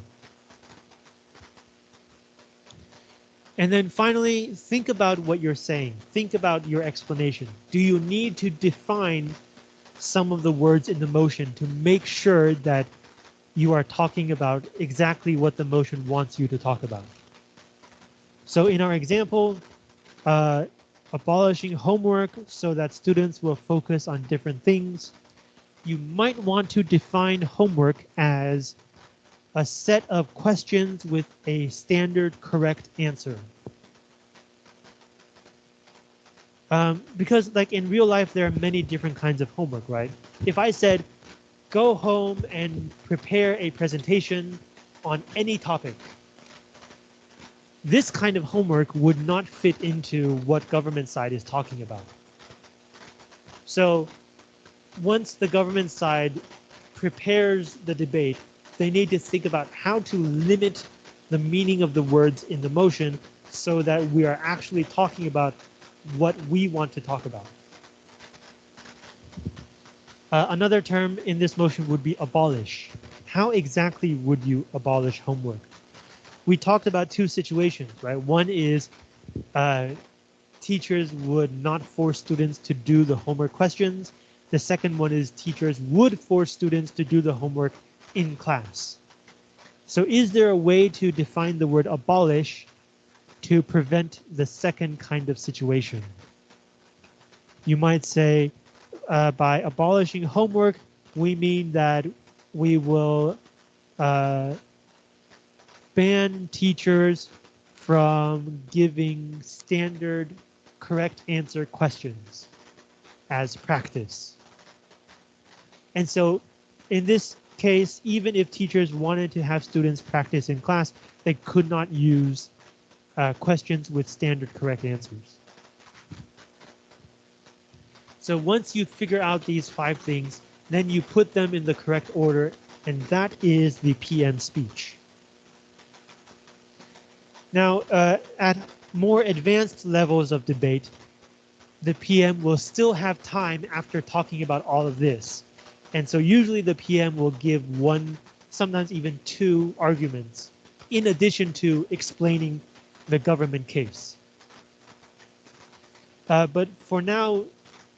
S1: And then finally, think about what you're saying. Think about your explanation. Do you need to define some of the words in the motion to make sure that you are talking about exactly what the motion wants you to talk about. So in our example, uh, abolishing homework so that students will focus on different things, you might want to define homework as a set of questions with a standard correct answer. Um, because like in real life, there are many different kinds of homework, right? If I said, go home and prepare a presentation on any topic, this kind of homework would not fit into what government side is talking about. So once the government side prepares the debate, they need to think about how to limit the meaning of the words in the motion so that we are actually talking about what we want to talk about. Uh, another term in this motion would be abolish. How exactly would you abolish homework? We talked about two situations, right? One is uh, teachers would not force students to do the homework questions. The second one is teachers would force students to do the homework in class. So is there a way to define the word abolish to prevent the second kind of situation? You might say uh, by abolishing homework, we mean that we will uh, ban teachers from giving standard correct answer questions as practice. And so in this case, even if teachers wanted to have students practice in class, they could not use uh, questions with standard correct answers. So once you figure out these five things, then you put them in the correct order, and that is the PM speech. Now, uh, at more advanced levels of debate, the PM will still have time after talking about all of this. And so usually the PM will give one, sometimes even two arguments in addition to explaining the government case. Uh, but for now,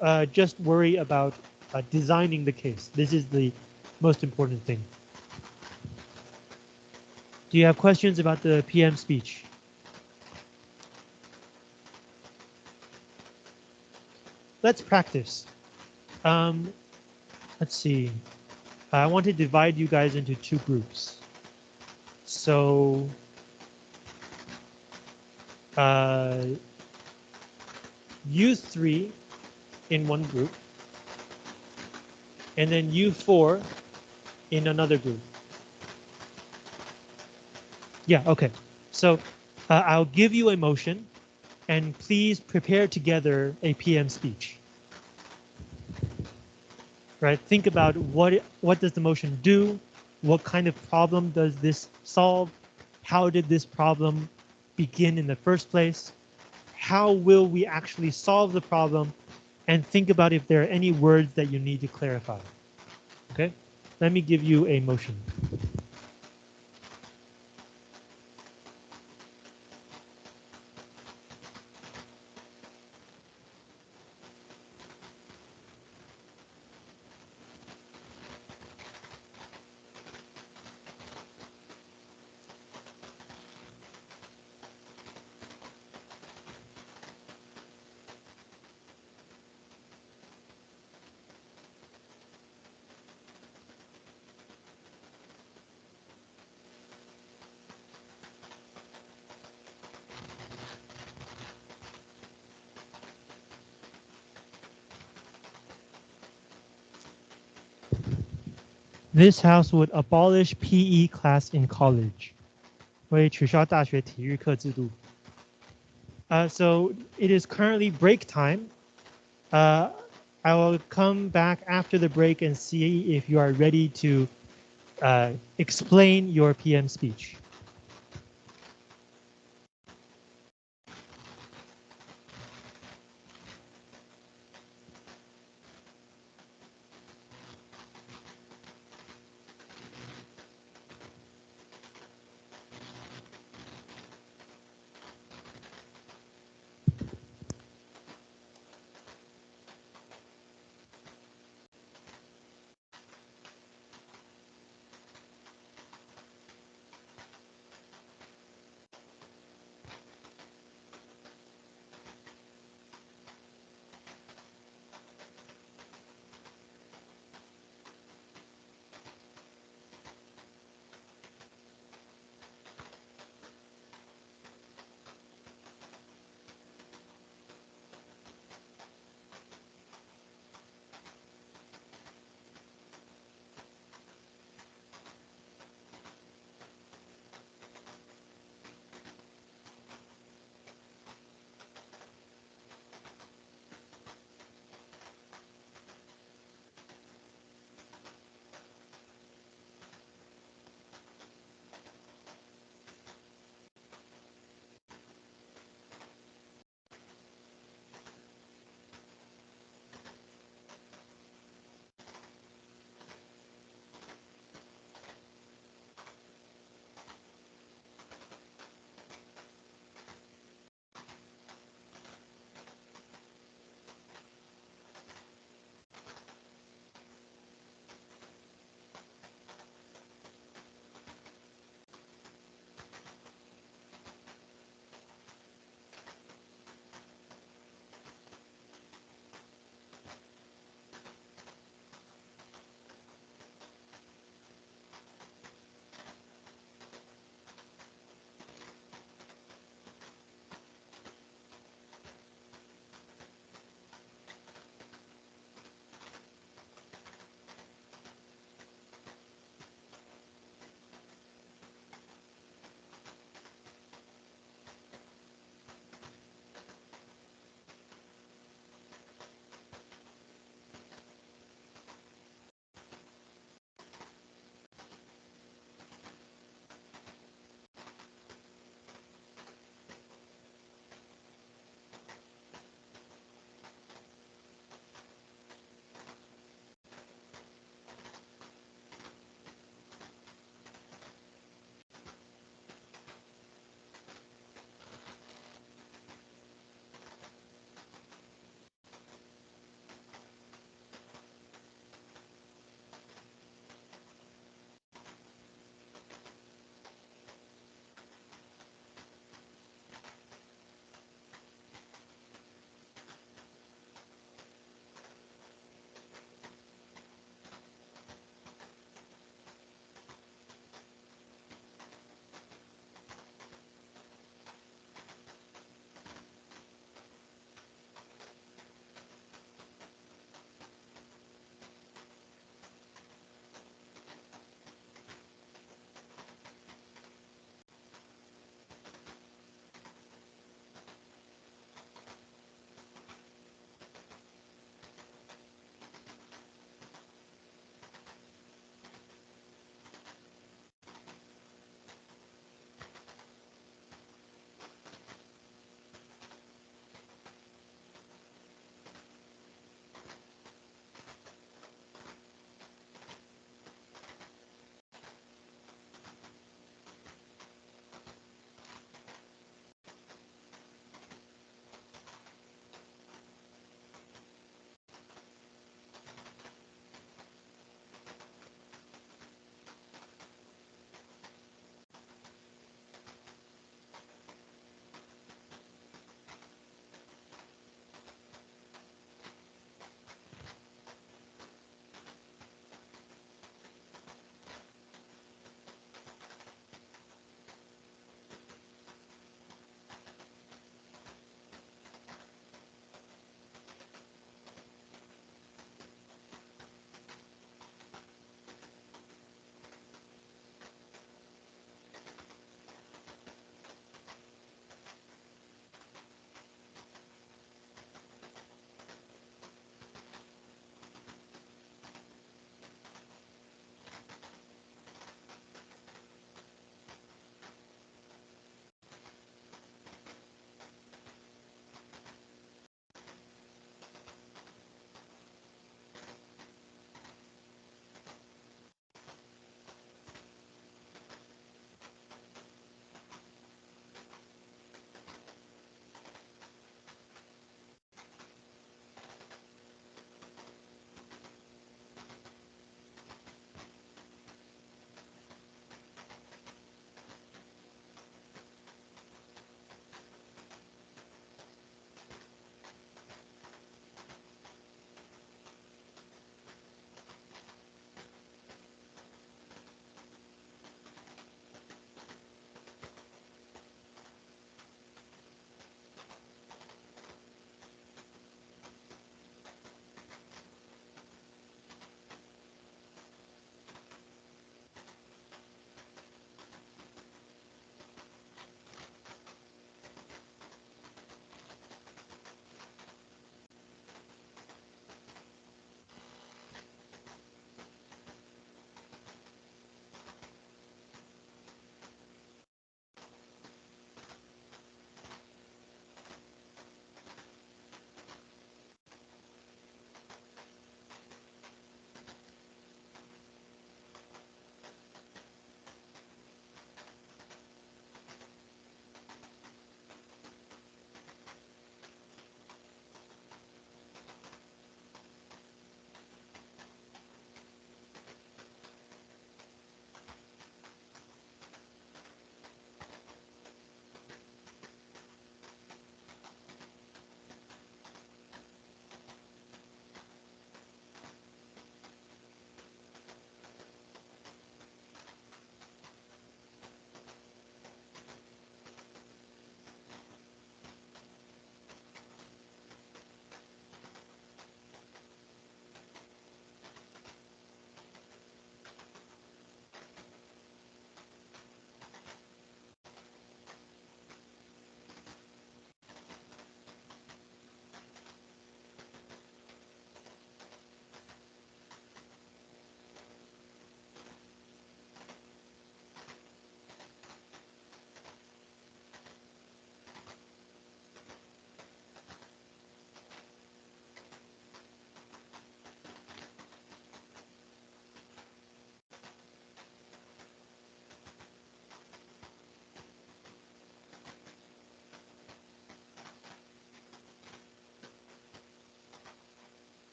S1: uh, just worry about uh, designing the case. This is the most important thing. Do you have questions about the PM speech? Let's practice. Um, let's see. I want to divide you guys into two groups. So uh, U3 in one group, and then you four in another group. Yeah, okay. So uh, I'll give you a motion and please prepare together a PM speech right? Think about what what does the motion do? What kind of problem does this solve? How did this problem begin in the first place? How will we actually solve the problem? And think about if there are any words that you need to clarify. Okay, let me give you a motion. This house would abolish PE class in college. 会取消大学体育课制度. Uh, so it is currently break time. Uh, I will come back after the break and see if you are ready to uh, explain your PM speech.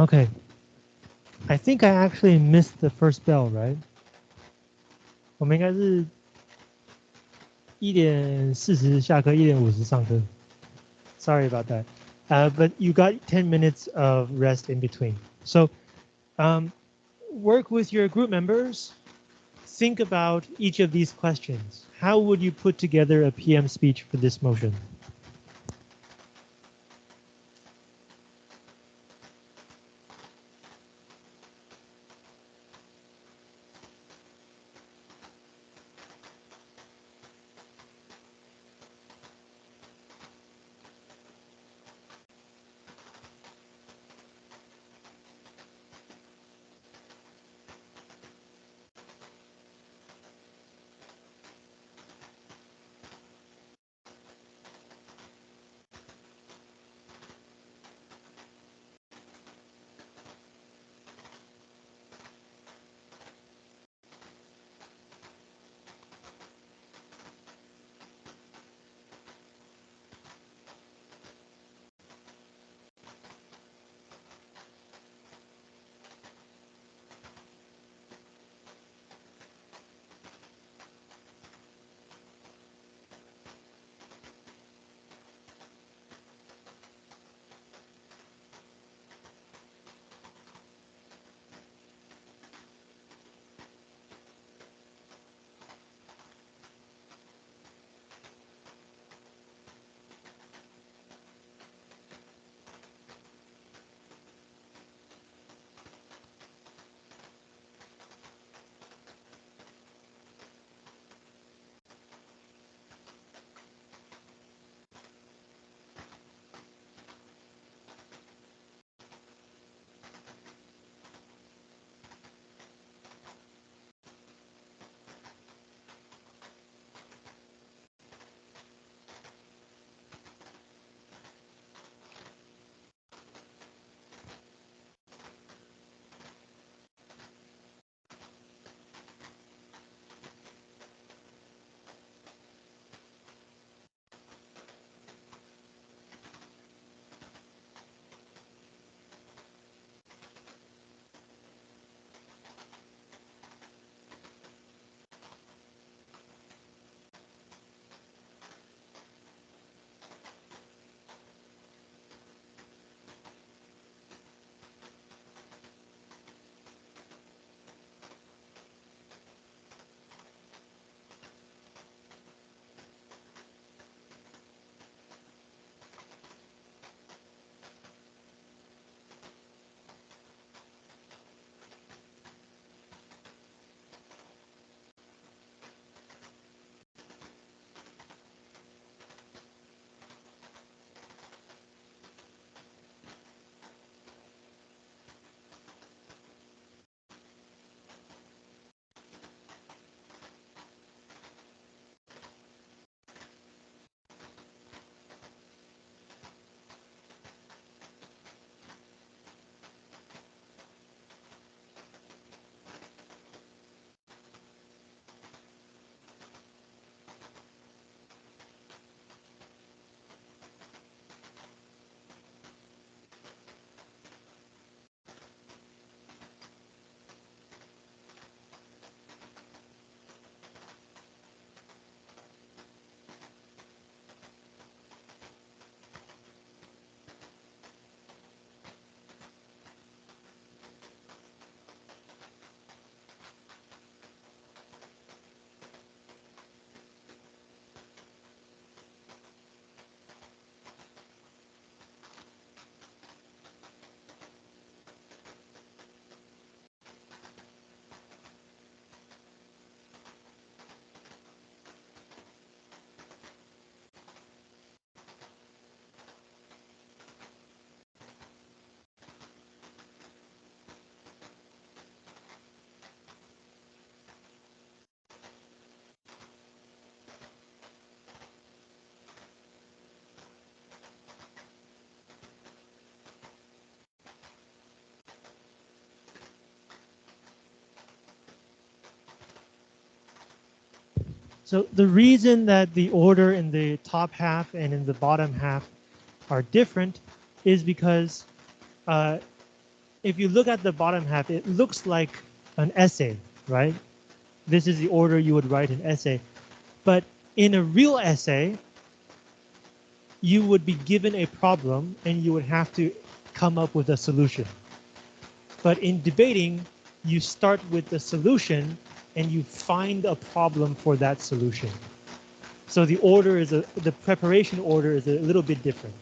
S1: Okay. I think I actually missed the first bell, right? 我们应该是一点四十下课，一点五十上课。Sorry about that. Uh, but you got 10 minutes of rest in between. So um, work with your group members. Think about each of these questions. How would you put together a PM speech for this motion? So the reason that the order in the top half and in the bottom half are different is because uh, if you look at the bottom half, it looks like an essay, right? This is the order you would write an essay. But in a real essay, you would be given a problem and you would have to come up with a solution. But in debating, you start with the solution and you find a problem for that solution. So the order is a, the preparation order is a little bit different.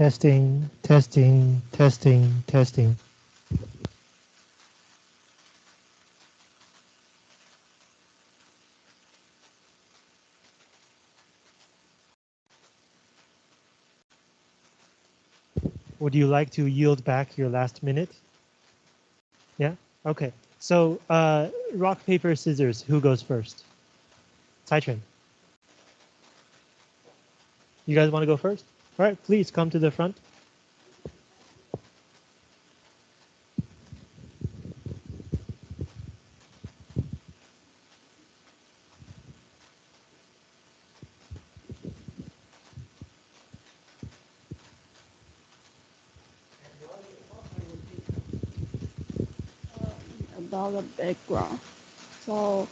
S1: Testing, testing, testing, testing. Would you like to yield back your last minute? Yeah? Okay. So, uh, rock, paper, scissors, who goes first? Cai You guys want to go first? All right, please come to the front.
S2: about the background. So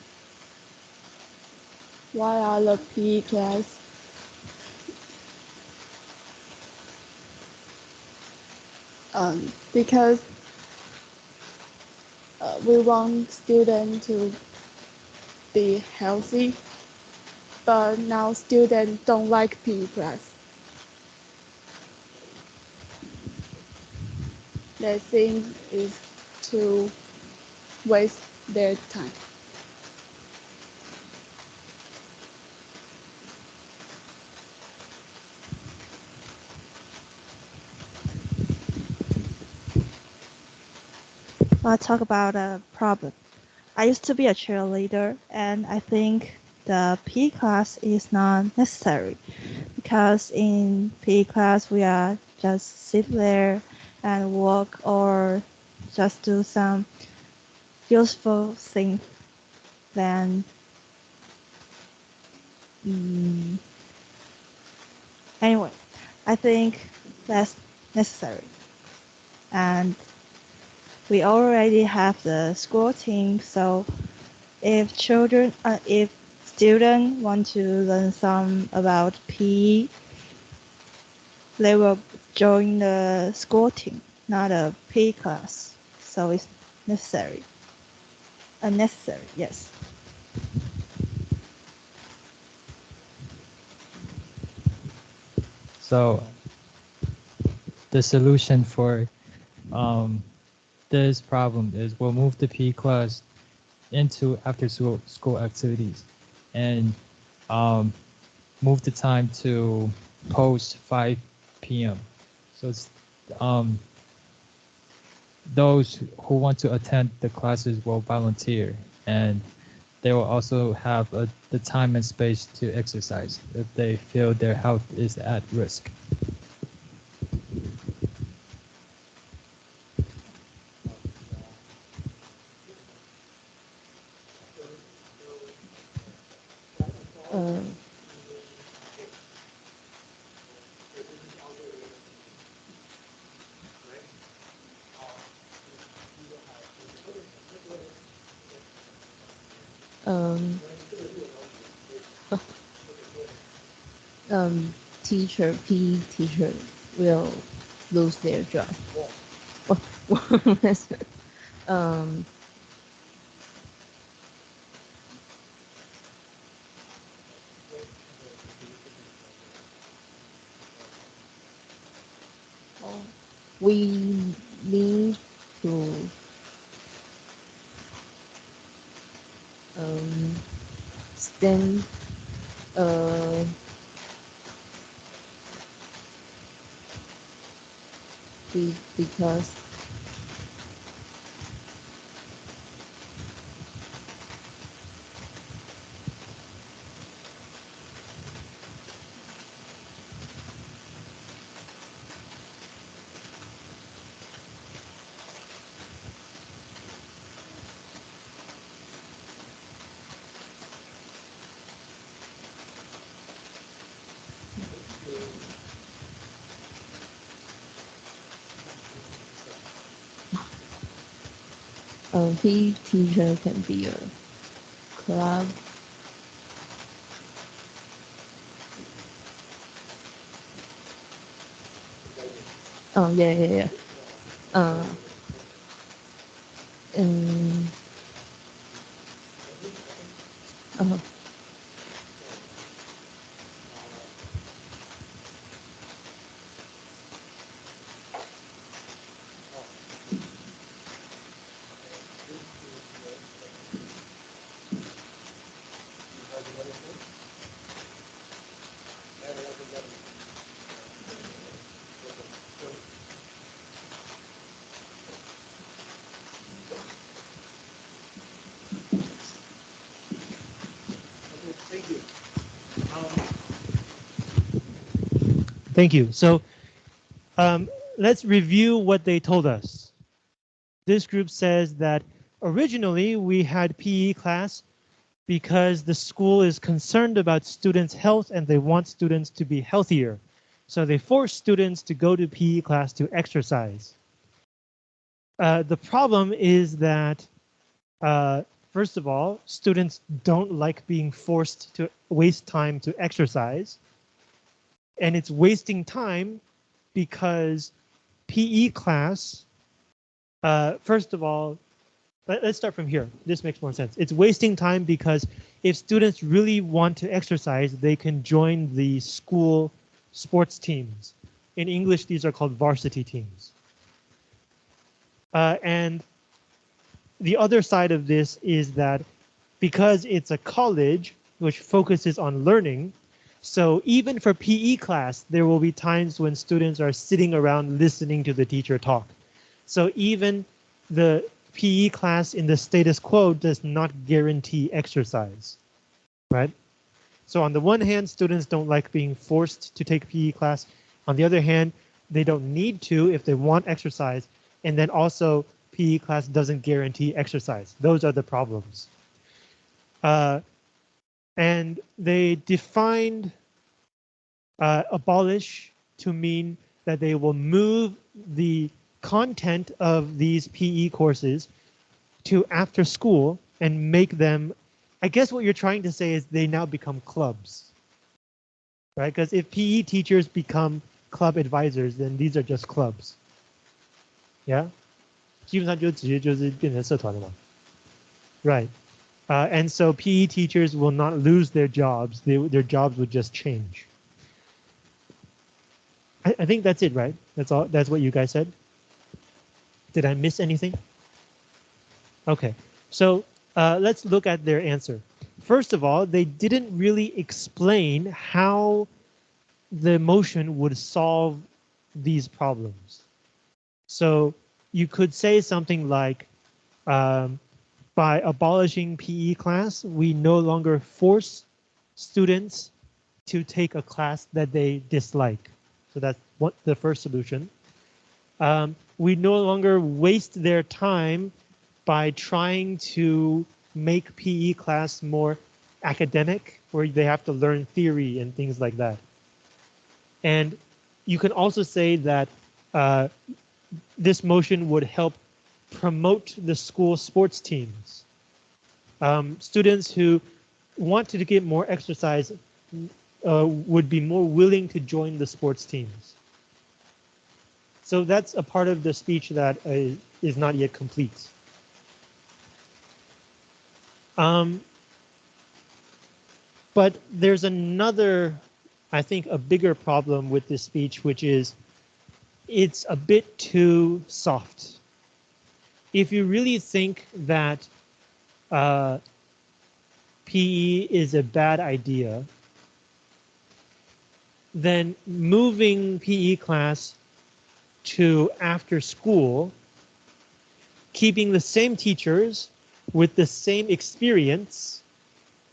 S2: why are the PE class um, because uh, we want students to be healthy, but now students don't like PE class. They think it's to waste their time.
S3: I'll talk about a problem. I used to be a cheerleader, and I think the PE class is not necessary because in PE class we are just sit there and walk or just do some useful thing then mm, anyway i think that's necessary and we already have the school team so if children uh, if students want to learn some about PE, they will join the school team, not a PE class. So it's necessary unnecessary, yes.
S4: So the solution for um, this problem is we'll move the P class into after school, school activities and um, move the time to post 5 p.m. So it's um, those who want to attend the classes will volunteer and they will also have a, the time and space to exercise if they feel their health is at risk.
S2: Um,
S5: um, um, teacher, PE teacher will lose their job. um, we need to um, stand uh, be, because PE teacher can be a club Oh yeah yeah yeah. Uh,
S1: Thank you. So um, let's review what they told us. This group says that originally we had PE class because the school is concerned about students' health and they want students to be healthier. So they force students to go to PE class to exercise. Uh, the problem is that uh, First of all, students don't like being forced to waste time to exercise. And it's wasting time because PE class, uh, first of all, let, us start from here. This makes more sense. It's wasting time because if students really want to exercise, they can join the school sports teams. In English, these are called varsity teams. Uh, and the other side of this is that because it's a college which focuses on learning, so even for PE class, there will be times when students are sitting around listening to the teacher talk. So even the PE class in the status quo does not guarantee exercise, right? So on the one hand, students don't like being forced to take PE class. On the other hand, they don't need to if they want exercise. And then also PE class doesn't guarantee exercise. Those are the problems. Uh, and they defined uh, abolish to mean that they will move the content of these PE courses to after school and make them, I guess what you're trying to say is they now become clubs, right? Because if PE teachers become club advisors, then these are just clubs. Yeah, 基本上就直接就是变成社团了嘛。Right. Uh, and so PE teachers will not lose their jobs. They, their jobs would just change. I, I think that's it, right? That's all. That's what you guys said. Did I miss anything? Okay, so uh, let's look at their answer. First of all, they didn't really explain how the motion would solve these problems. So you could say something like, um, by abolishing PE class, we no longer force students to take a class that they dislike. So that's what the first solution. Um, we no longer waste their time by trying to make PE class more academic, where they have to learn theory and things like that. And you can also say that uh, this motion would help promote the school sports teams. Um, students who wanted to get more exercise uh, would be more willing to join the sports teams. So that's a part of the speech that uh, is not yet complete. Um, but there's another, I think, a bigger problem with this speech, which is it's a bit too soft. If you really think that uh, PE is a bad idea, then moving PE class to after school, keeping the same teachers with the same experience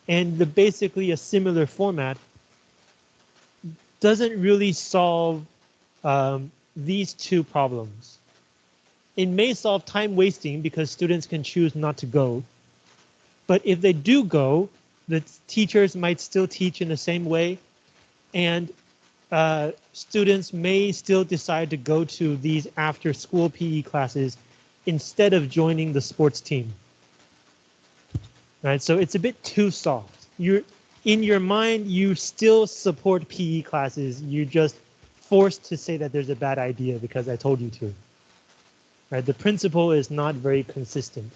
S1: and the basically a similar format doesn't really solve um, these two problems. It may solve time wasting because students can choose not to go. But if they do go, the teachers might still teach in the same way and uh, students may still decide to go to these after school PE classes instead of joining the sports team. Right, so it's a bit too soft. You're in your mind, you still support PE classes. You're just forced to say that there's a bad idea because I told you to. Right? The principle is not very consistent.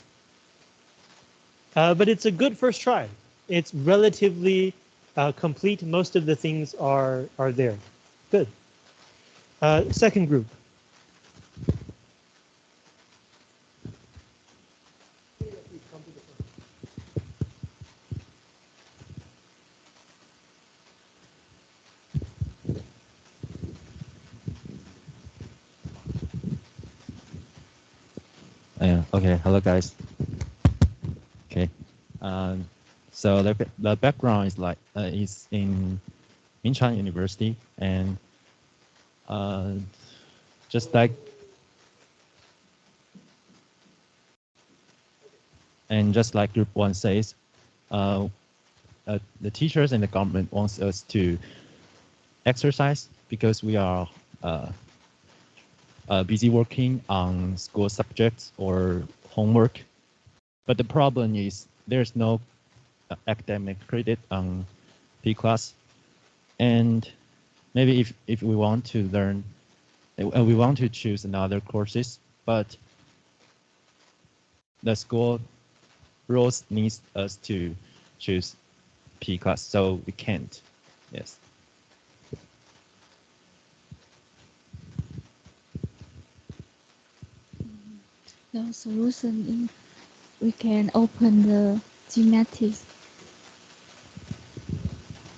S1: Uh, but it's a good first try. It's relatively uh, complete. Most of the things are, are there. Good. Uh, second group.
S6: Okay, hello guys. Okay, um, so the the background is like uh, is in Ming Chuan University and uh, just like and just like Group One says, uh, uh, the teachers and the government wants us to exercise because we are uh, uh, busy working on school subjects or homework. But the problem is there's no uh, academic credit on P class. And maybe if, if we want to learn, uh, we want to choose another courses, but the school rules needs us to choose P class, so we can't. Yes.
S7: The solution is we can open the gymnastics.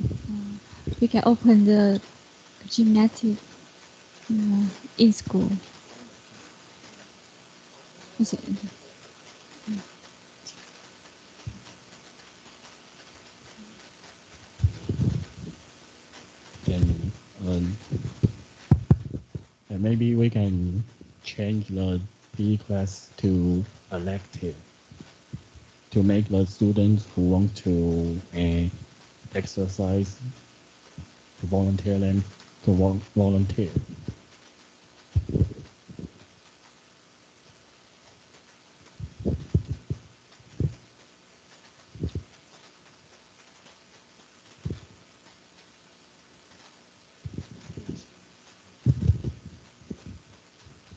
S7: Uh, we can open the gymnastics uh, in school.
S8: Can um, maybe we can change the Class to elective to make the students who want to uh, exercise to volunteer them to vol- volunteer.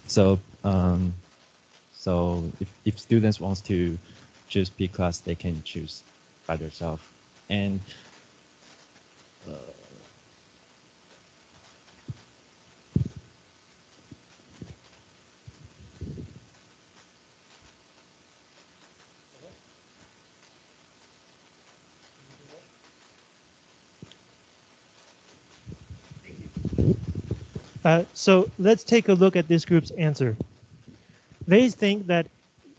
S6: So if, students wants to choose P class, they can choose by themselves. And Uh,
S1: so let's take a look at this group's answer. They think that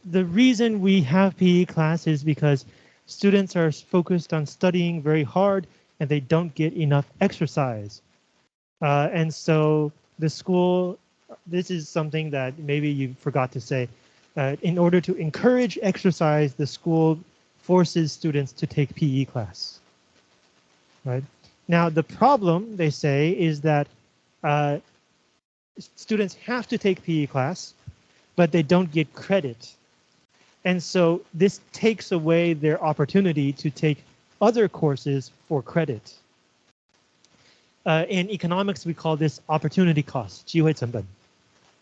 S1: the reason we have PE class is because students are focused on studying very hard and they don't get enough exercise. Uh, and so the school, this is something that maybe you forgot to say. Uh, in order to encourage exercise, the school forces students to take PE class. Right? Now, the problem, they say, is that uh, students have to take PE class, but they don't get credit. And so this takes away their opportunity to take other courses for credit. Uh, in economics, we call this opportunity cost, 机会成本,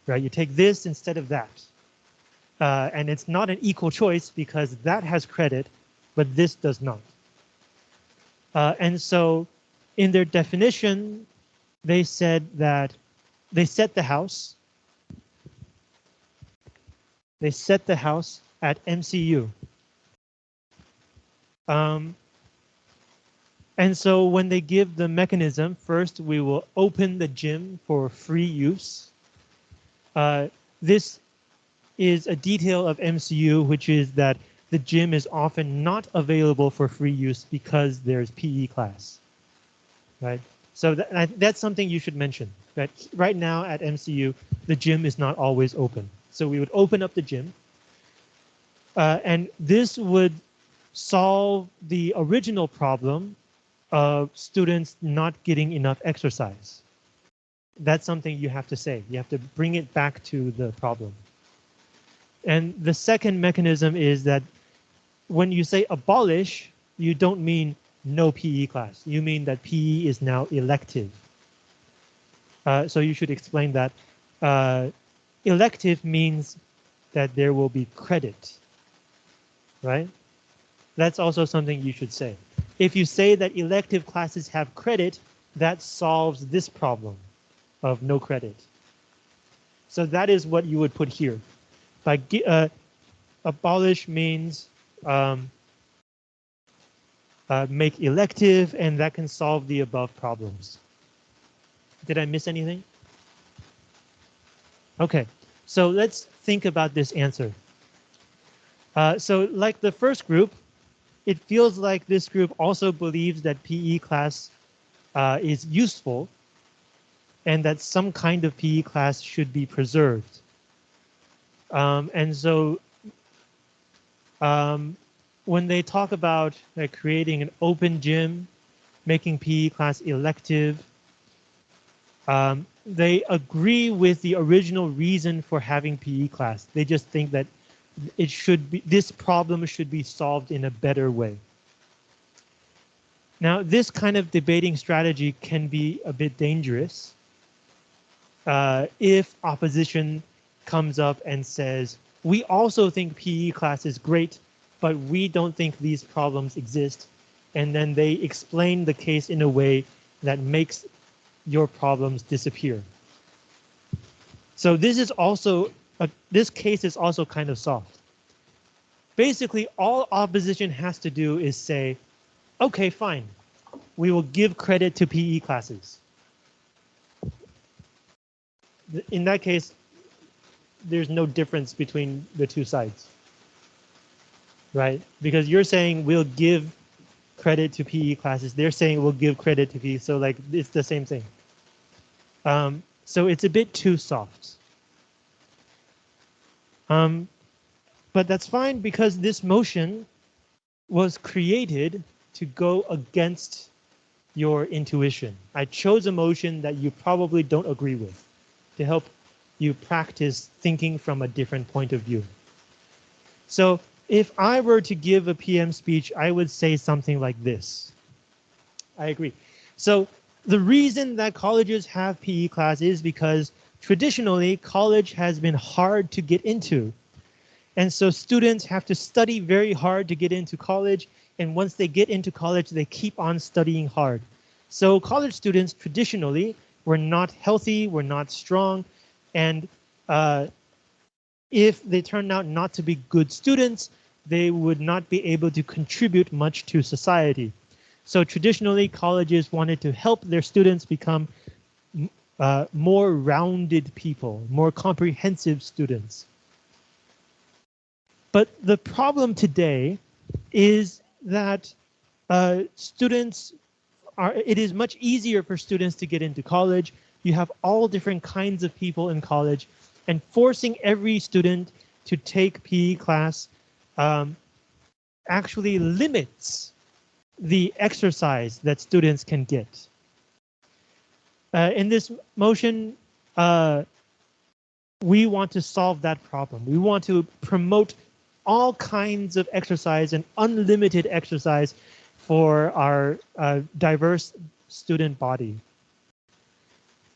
S1: right? You take this instead of that. Uh, and it's not an equal choice because that has credit, but this does not. Uh, and so in their definition, they said that they set the house. They set the house at MCU. Um, and so when they give the mechanism, first we will open the gym for free use. Uh, this is a detail of MCU, which is that the gym is often not available for free use because there's PE class, right? So that, that's something you should mention. That right now at MCU, the gym is not always open. So we would open up the gym, uh, and this would solve the original problem of students not getting enough exercise. That's something you have to say. You have to bring it back to the problem. And the second mechanism is that when you say abolish, you don't mean no PE class. You mean that PE is now elective. Uh, so you should explain that. Uh, elective means that there will be credit, right? That's also something you should say. If you say that elective classes have credit, that solves this problem of no credit. So that is what you would put here. By uh, abolish means um, uh, make elective, and that can solve the above problems. Did I miss anything? Okay, so let's think about this answer. Uh, so like the first group, it feels like this group also believes that PE class uh, is useful and that some kind of PE class should be preserved. Um, and so um, when they talk about uh, creating an open gym, making PE class elective, um, they agree with the original reason for having PE class. They just think that it should be this problem should be solved in a better way. Now, this kind of debating strategy can be a bit dangerous uh, if opposition comes up and says, we also think PE class is great, but we don't think these problems exist. And then they explain the case in a way that makes your problems disappear. So this is also, a, this case is also kind of soft. Basically, all opposition has to do is say, okay, fine, we will give credit to PE classes. In that case, there's no difference between the two sides, right? Because you're saying we'll give credit to PE classes. They're saying we'll give credit to PE. So like it's the same thing. Um, so it's a bit too soft. Um, but that's fine because this motion was created to go against your intuition. I chose a motion that you probably don't agree with to help you practice thinking from a different point of view. So if I were to give a PM speech, I would say something like this. I agree. So the reason that colleges have PE class is because traditionally college has been hard to get into. And so students have to study very hard to get into college. And once they get into college, they keep on studying hard. So college students traditionally were not healthy, were not strong, and uh, if they turned out not to be good students, they would not be able to contribute much to society. So traditionally, colleges wanted to help their students become uh, more rounded people, more comprehensive students. But the problem today is that uh, students are, it is much easier for students to get into college you have all different kinds of people in college and forcing every student to take PE class um, actually limits the exercise that students can get. Uh, in this motion, uh, we want to solve that problem. We want to promote all kinds of exercise and unlimited exercise for our uh, diverse student body.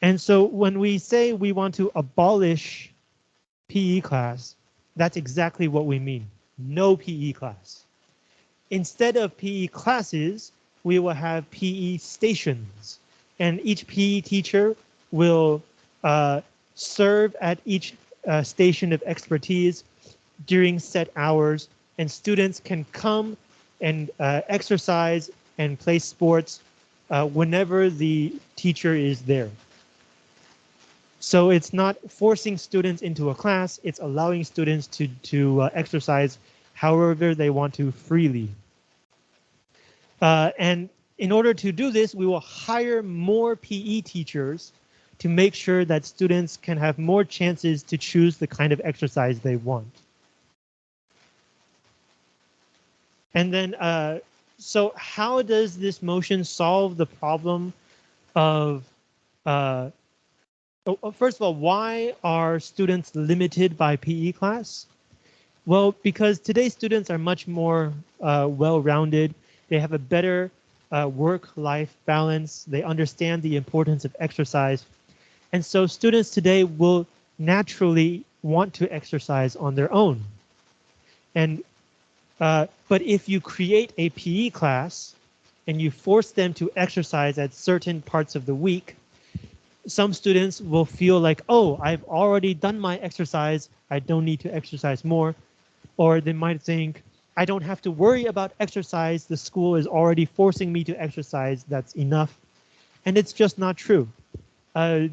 S1: And so when we say we want to abolish PE class, that's exactly what we mean. No PE class. Instead of PE classes, we will have PE stations. And each PE teacher will uh, serve at each uh, station of expertise during set hours. And students can come and uh, exercise and play sports uh, whenever the teacher is there. So it's not forcing students into a class, it's allowing students to, to uh, exercise however they want to freely. Uh, and in order to do this, we will hire more PE teachers to make sure that students can have more chances to choose the kind of exercise they want. And then, uh, so how does this motion solve the problem of uh, Oh, oh, first of all, why are students limited by PE class? Well, because today's students are much more uh, well-rounded. They have a better uh, work-life balance. They understand the importance of exercise. And so students today will naturally want to exercise on their own. And uh, But if you create a PE class and you force them to exercise at certain parts of the week, some students will feel like, oh, I've already done my exercise. I don't need to exercise more. Or they might think, I don't have to worry about exercise. The school is already forcing me to exercise. That's enough. And it's just not true. Uh,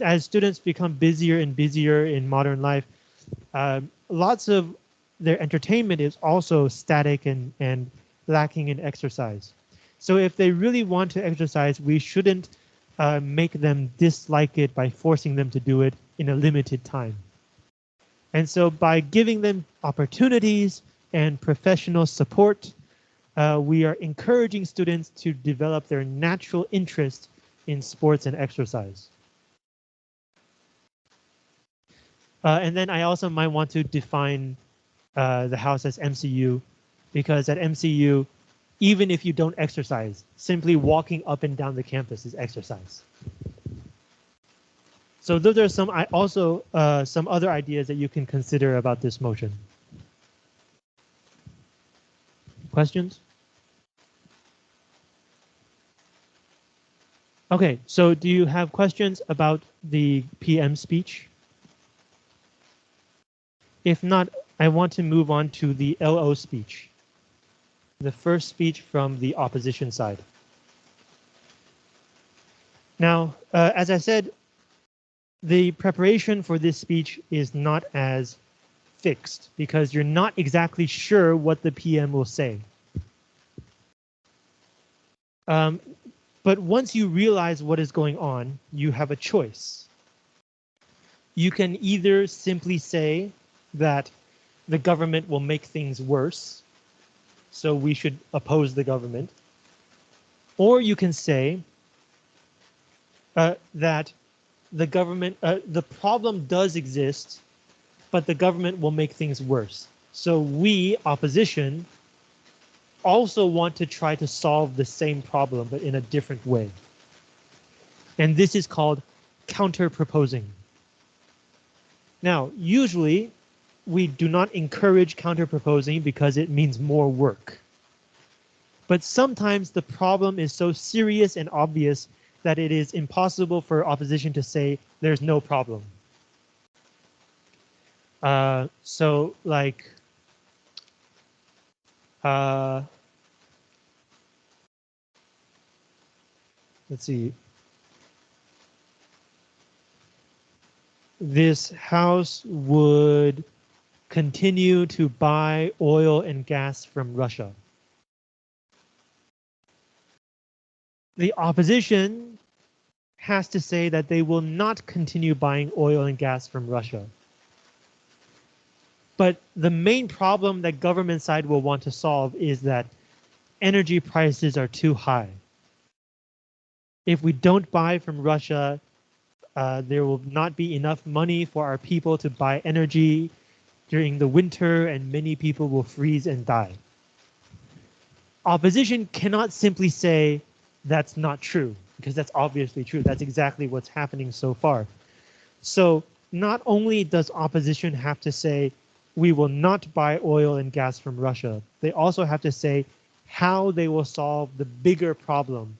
S1: as students become busier and busier in modern life, uh, lots of their entertainment is also static and, and lacking in exercise. So if they really want to exercise, we shouldn't uh, make them dislike it by forcing them to do it in a limited time. And so by giving them opportunities and professional support, uh, we are encouraging students to develop their natural interest in sports and exercise. Uh, and then I also might want to define uh, the house as MCU because at MCU, even if you don't exercise, simply walking up and down the campus is exercise. So those are some I also uh, some other ideas that you can consider about this motion. Questions? Okay, so do you have questions about the PM speech? If not, I want to move on to the LO speech. The first speech from the opposition side. Now, uh, as I said, the preparation for this speech is not as fixed because you're not exactly sure what the PM will say. Um, but once you realize what is going on, you have a choice. You can either simply say that the government will make things worse, so we should oppose the government. Or you can say uh, that the government, uh, the problem does exist, but the government will make things worse. So we, opposition, also want to try to solve the same problem, but in a different way. And this is called counter-proposing. Now, usually we do not encourage counter-proposing because it means more work. But sometimes the problem is so serious and obvious that it is impossible for opposition to say there's no problem. Uh, so like, uh, let's see. This house would continue to buy oil and gas from Russia. The opposition has to say that they will not continue buying oil and gas from Russia. But the main problem that government side will want to solve is that energy prices are too high. If we don't buy from Russia, uh, there will not be enough money for our people to buy energy during the winter and many people will freeze and die. Opposition cannot simply say that's not true because that's obviously true. That's exactly what's happening so far. So not only does opposition have to say we will not buy oil and gas from Russia, they also have to say how they will solve the bigger problem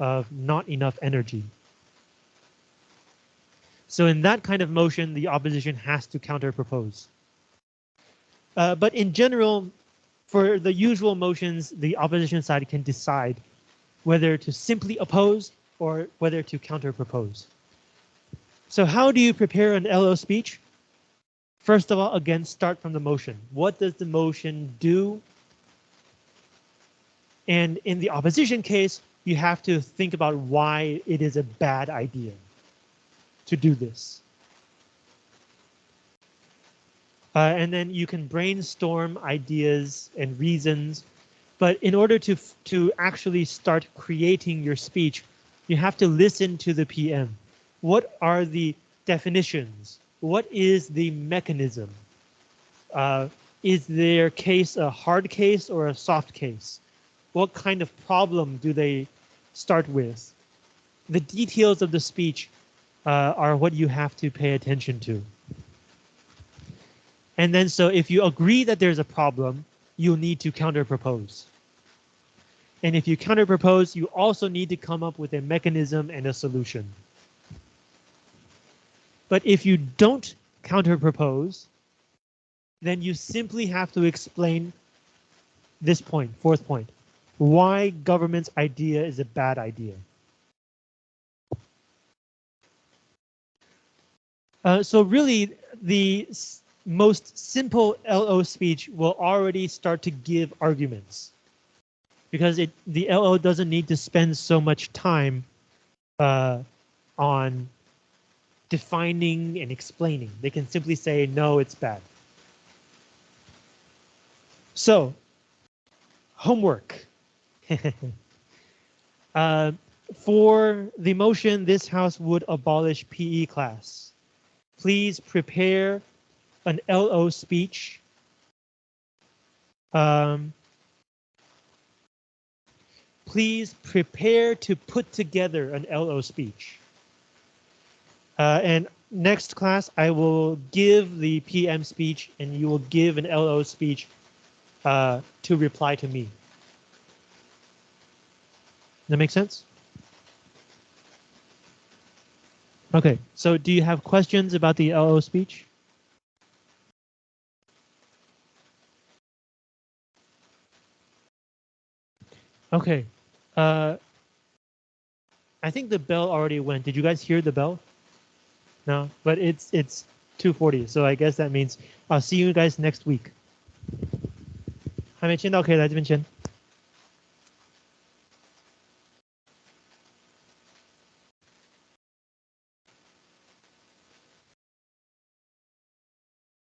S1: of not enough energy. So in that kind of motion, the opposition has to counter propose. Uh, but in general, for the usual motions, the opposition side can decide whether to simply oppose or whether to counter propose. So how do you prepare an LO speech? First of all, again, start from the motion. What does the motion do? And in the opposition case, you have to think about why it is a bad idea to do this. Uh, and then you can brainstorm ideas and reasons. But in order to, to actually start creating your speech, you have to listen to the PM. What are the definitions? What is the mechanism? Uh, is their case a hard case or a soft case? What kind of problem do they start with? The details of the speech uh, are what you have to pay attention to. And then so if you agree that there's a problem, you'll need to counterpropose. And if you counterpropose, you also need to come up with a mechanism and a solution. But if you don't counterpropose, then you simply have to explain this point, fourth point, why government's idea is a bad idea. Uh, so really, the most simple LO speech will already start to give arguments because it the LO doesn't need to spend so much time uh, on defining and explaining. They can simply say, no, it's bad. So, homework. uh, for the motion, this house would abolish PE class. Please prepare an LO speech. Um, please prepare to put together an LO speech. Uh, and next class, I will give the PM speech and you will give an LO speech uh, to reply to me. That make sense? Okay, so do you have questions about the LO speech? Okay, uh, I think the bell already went. Did you guys hear the bell? No, but it's it's 2:40, so I guess that means I'll see you guys next week. 还没签到可以来这边签。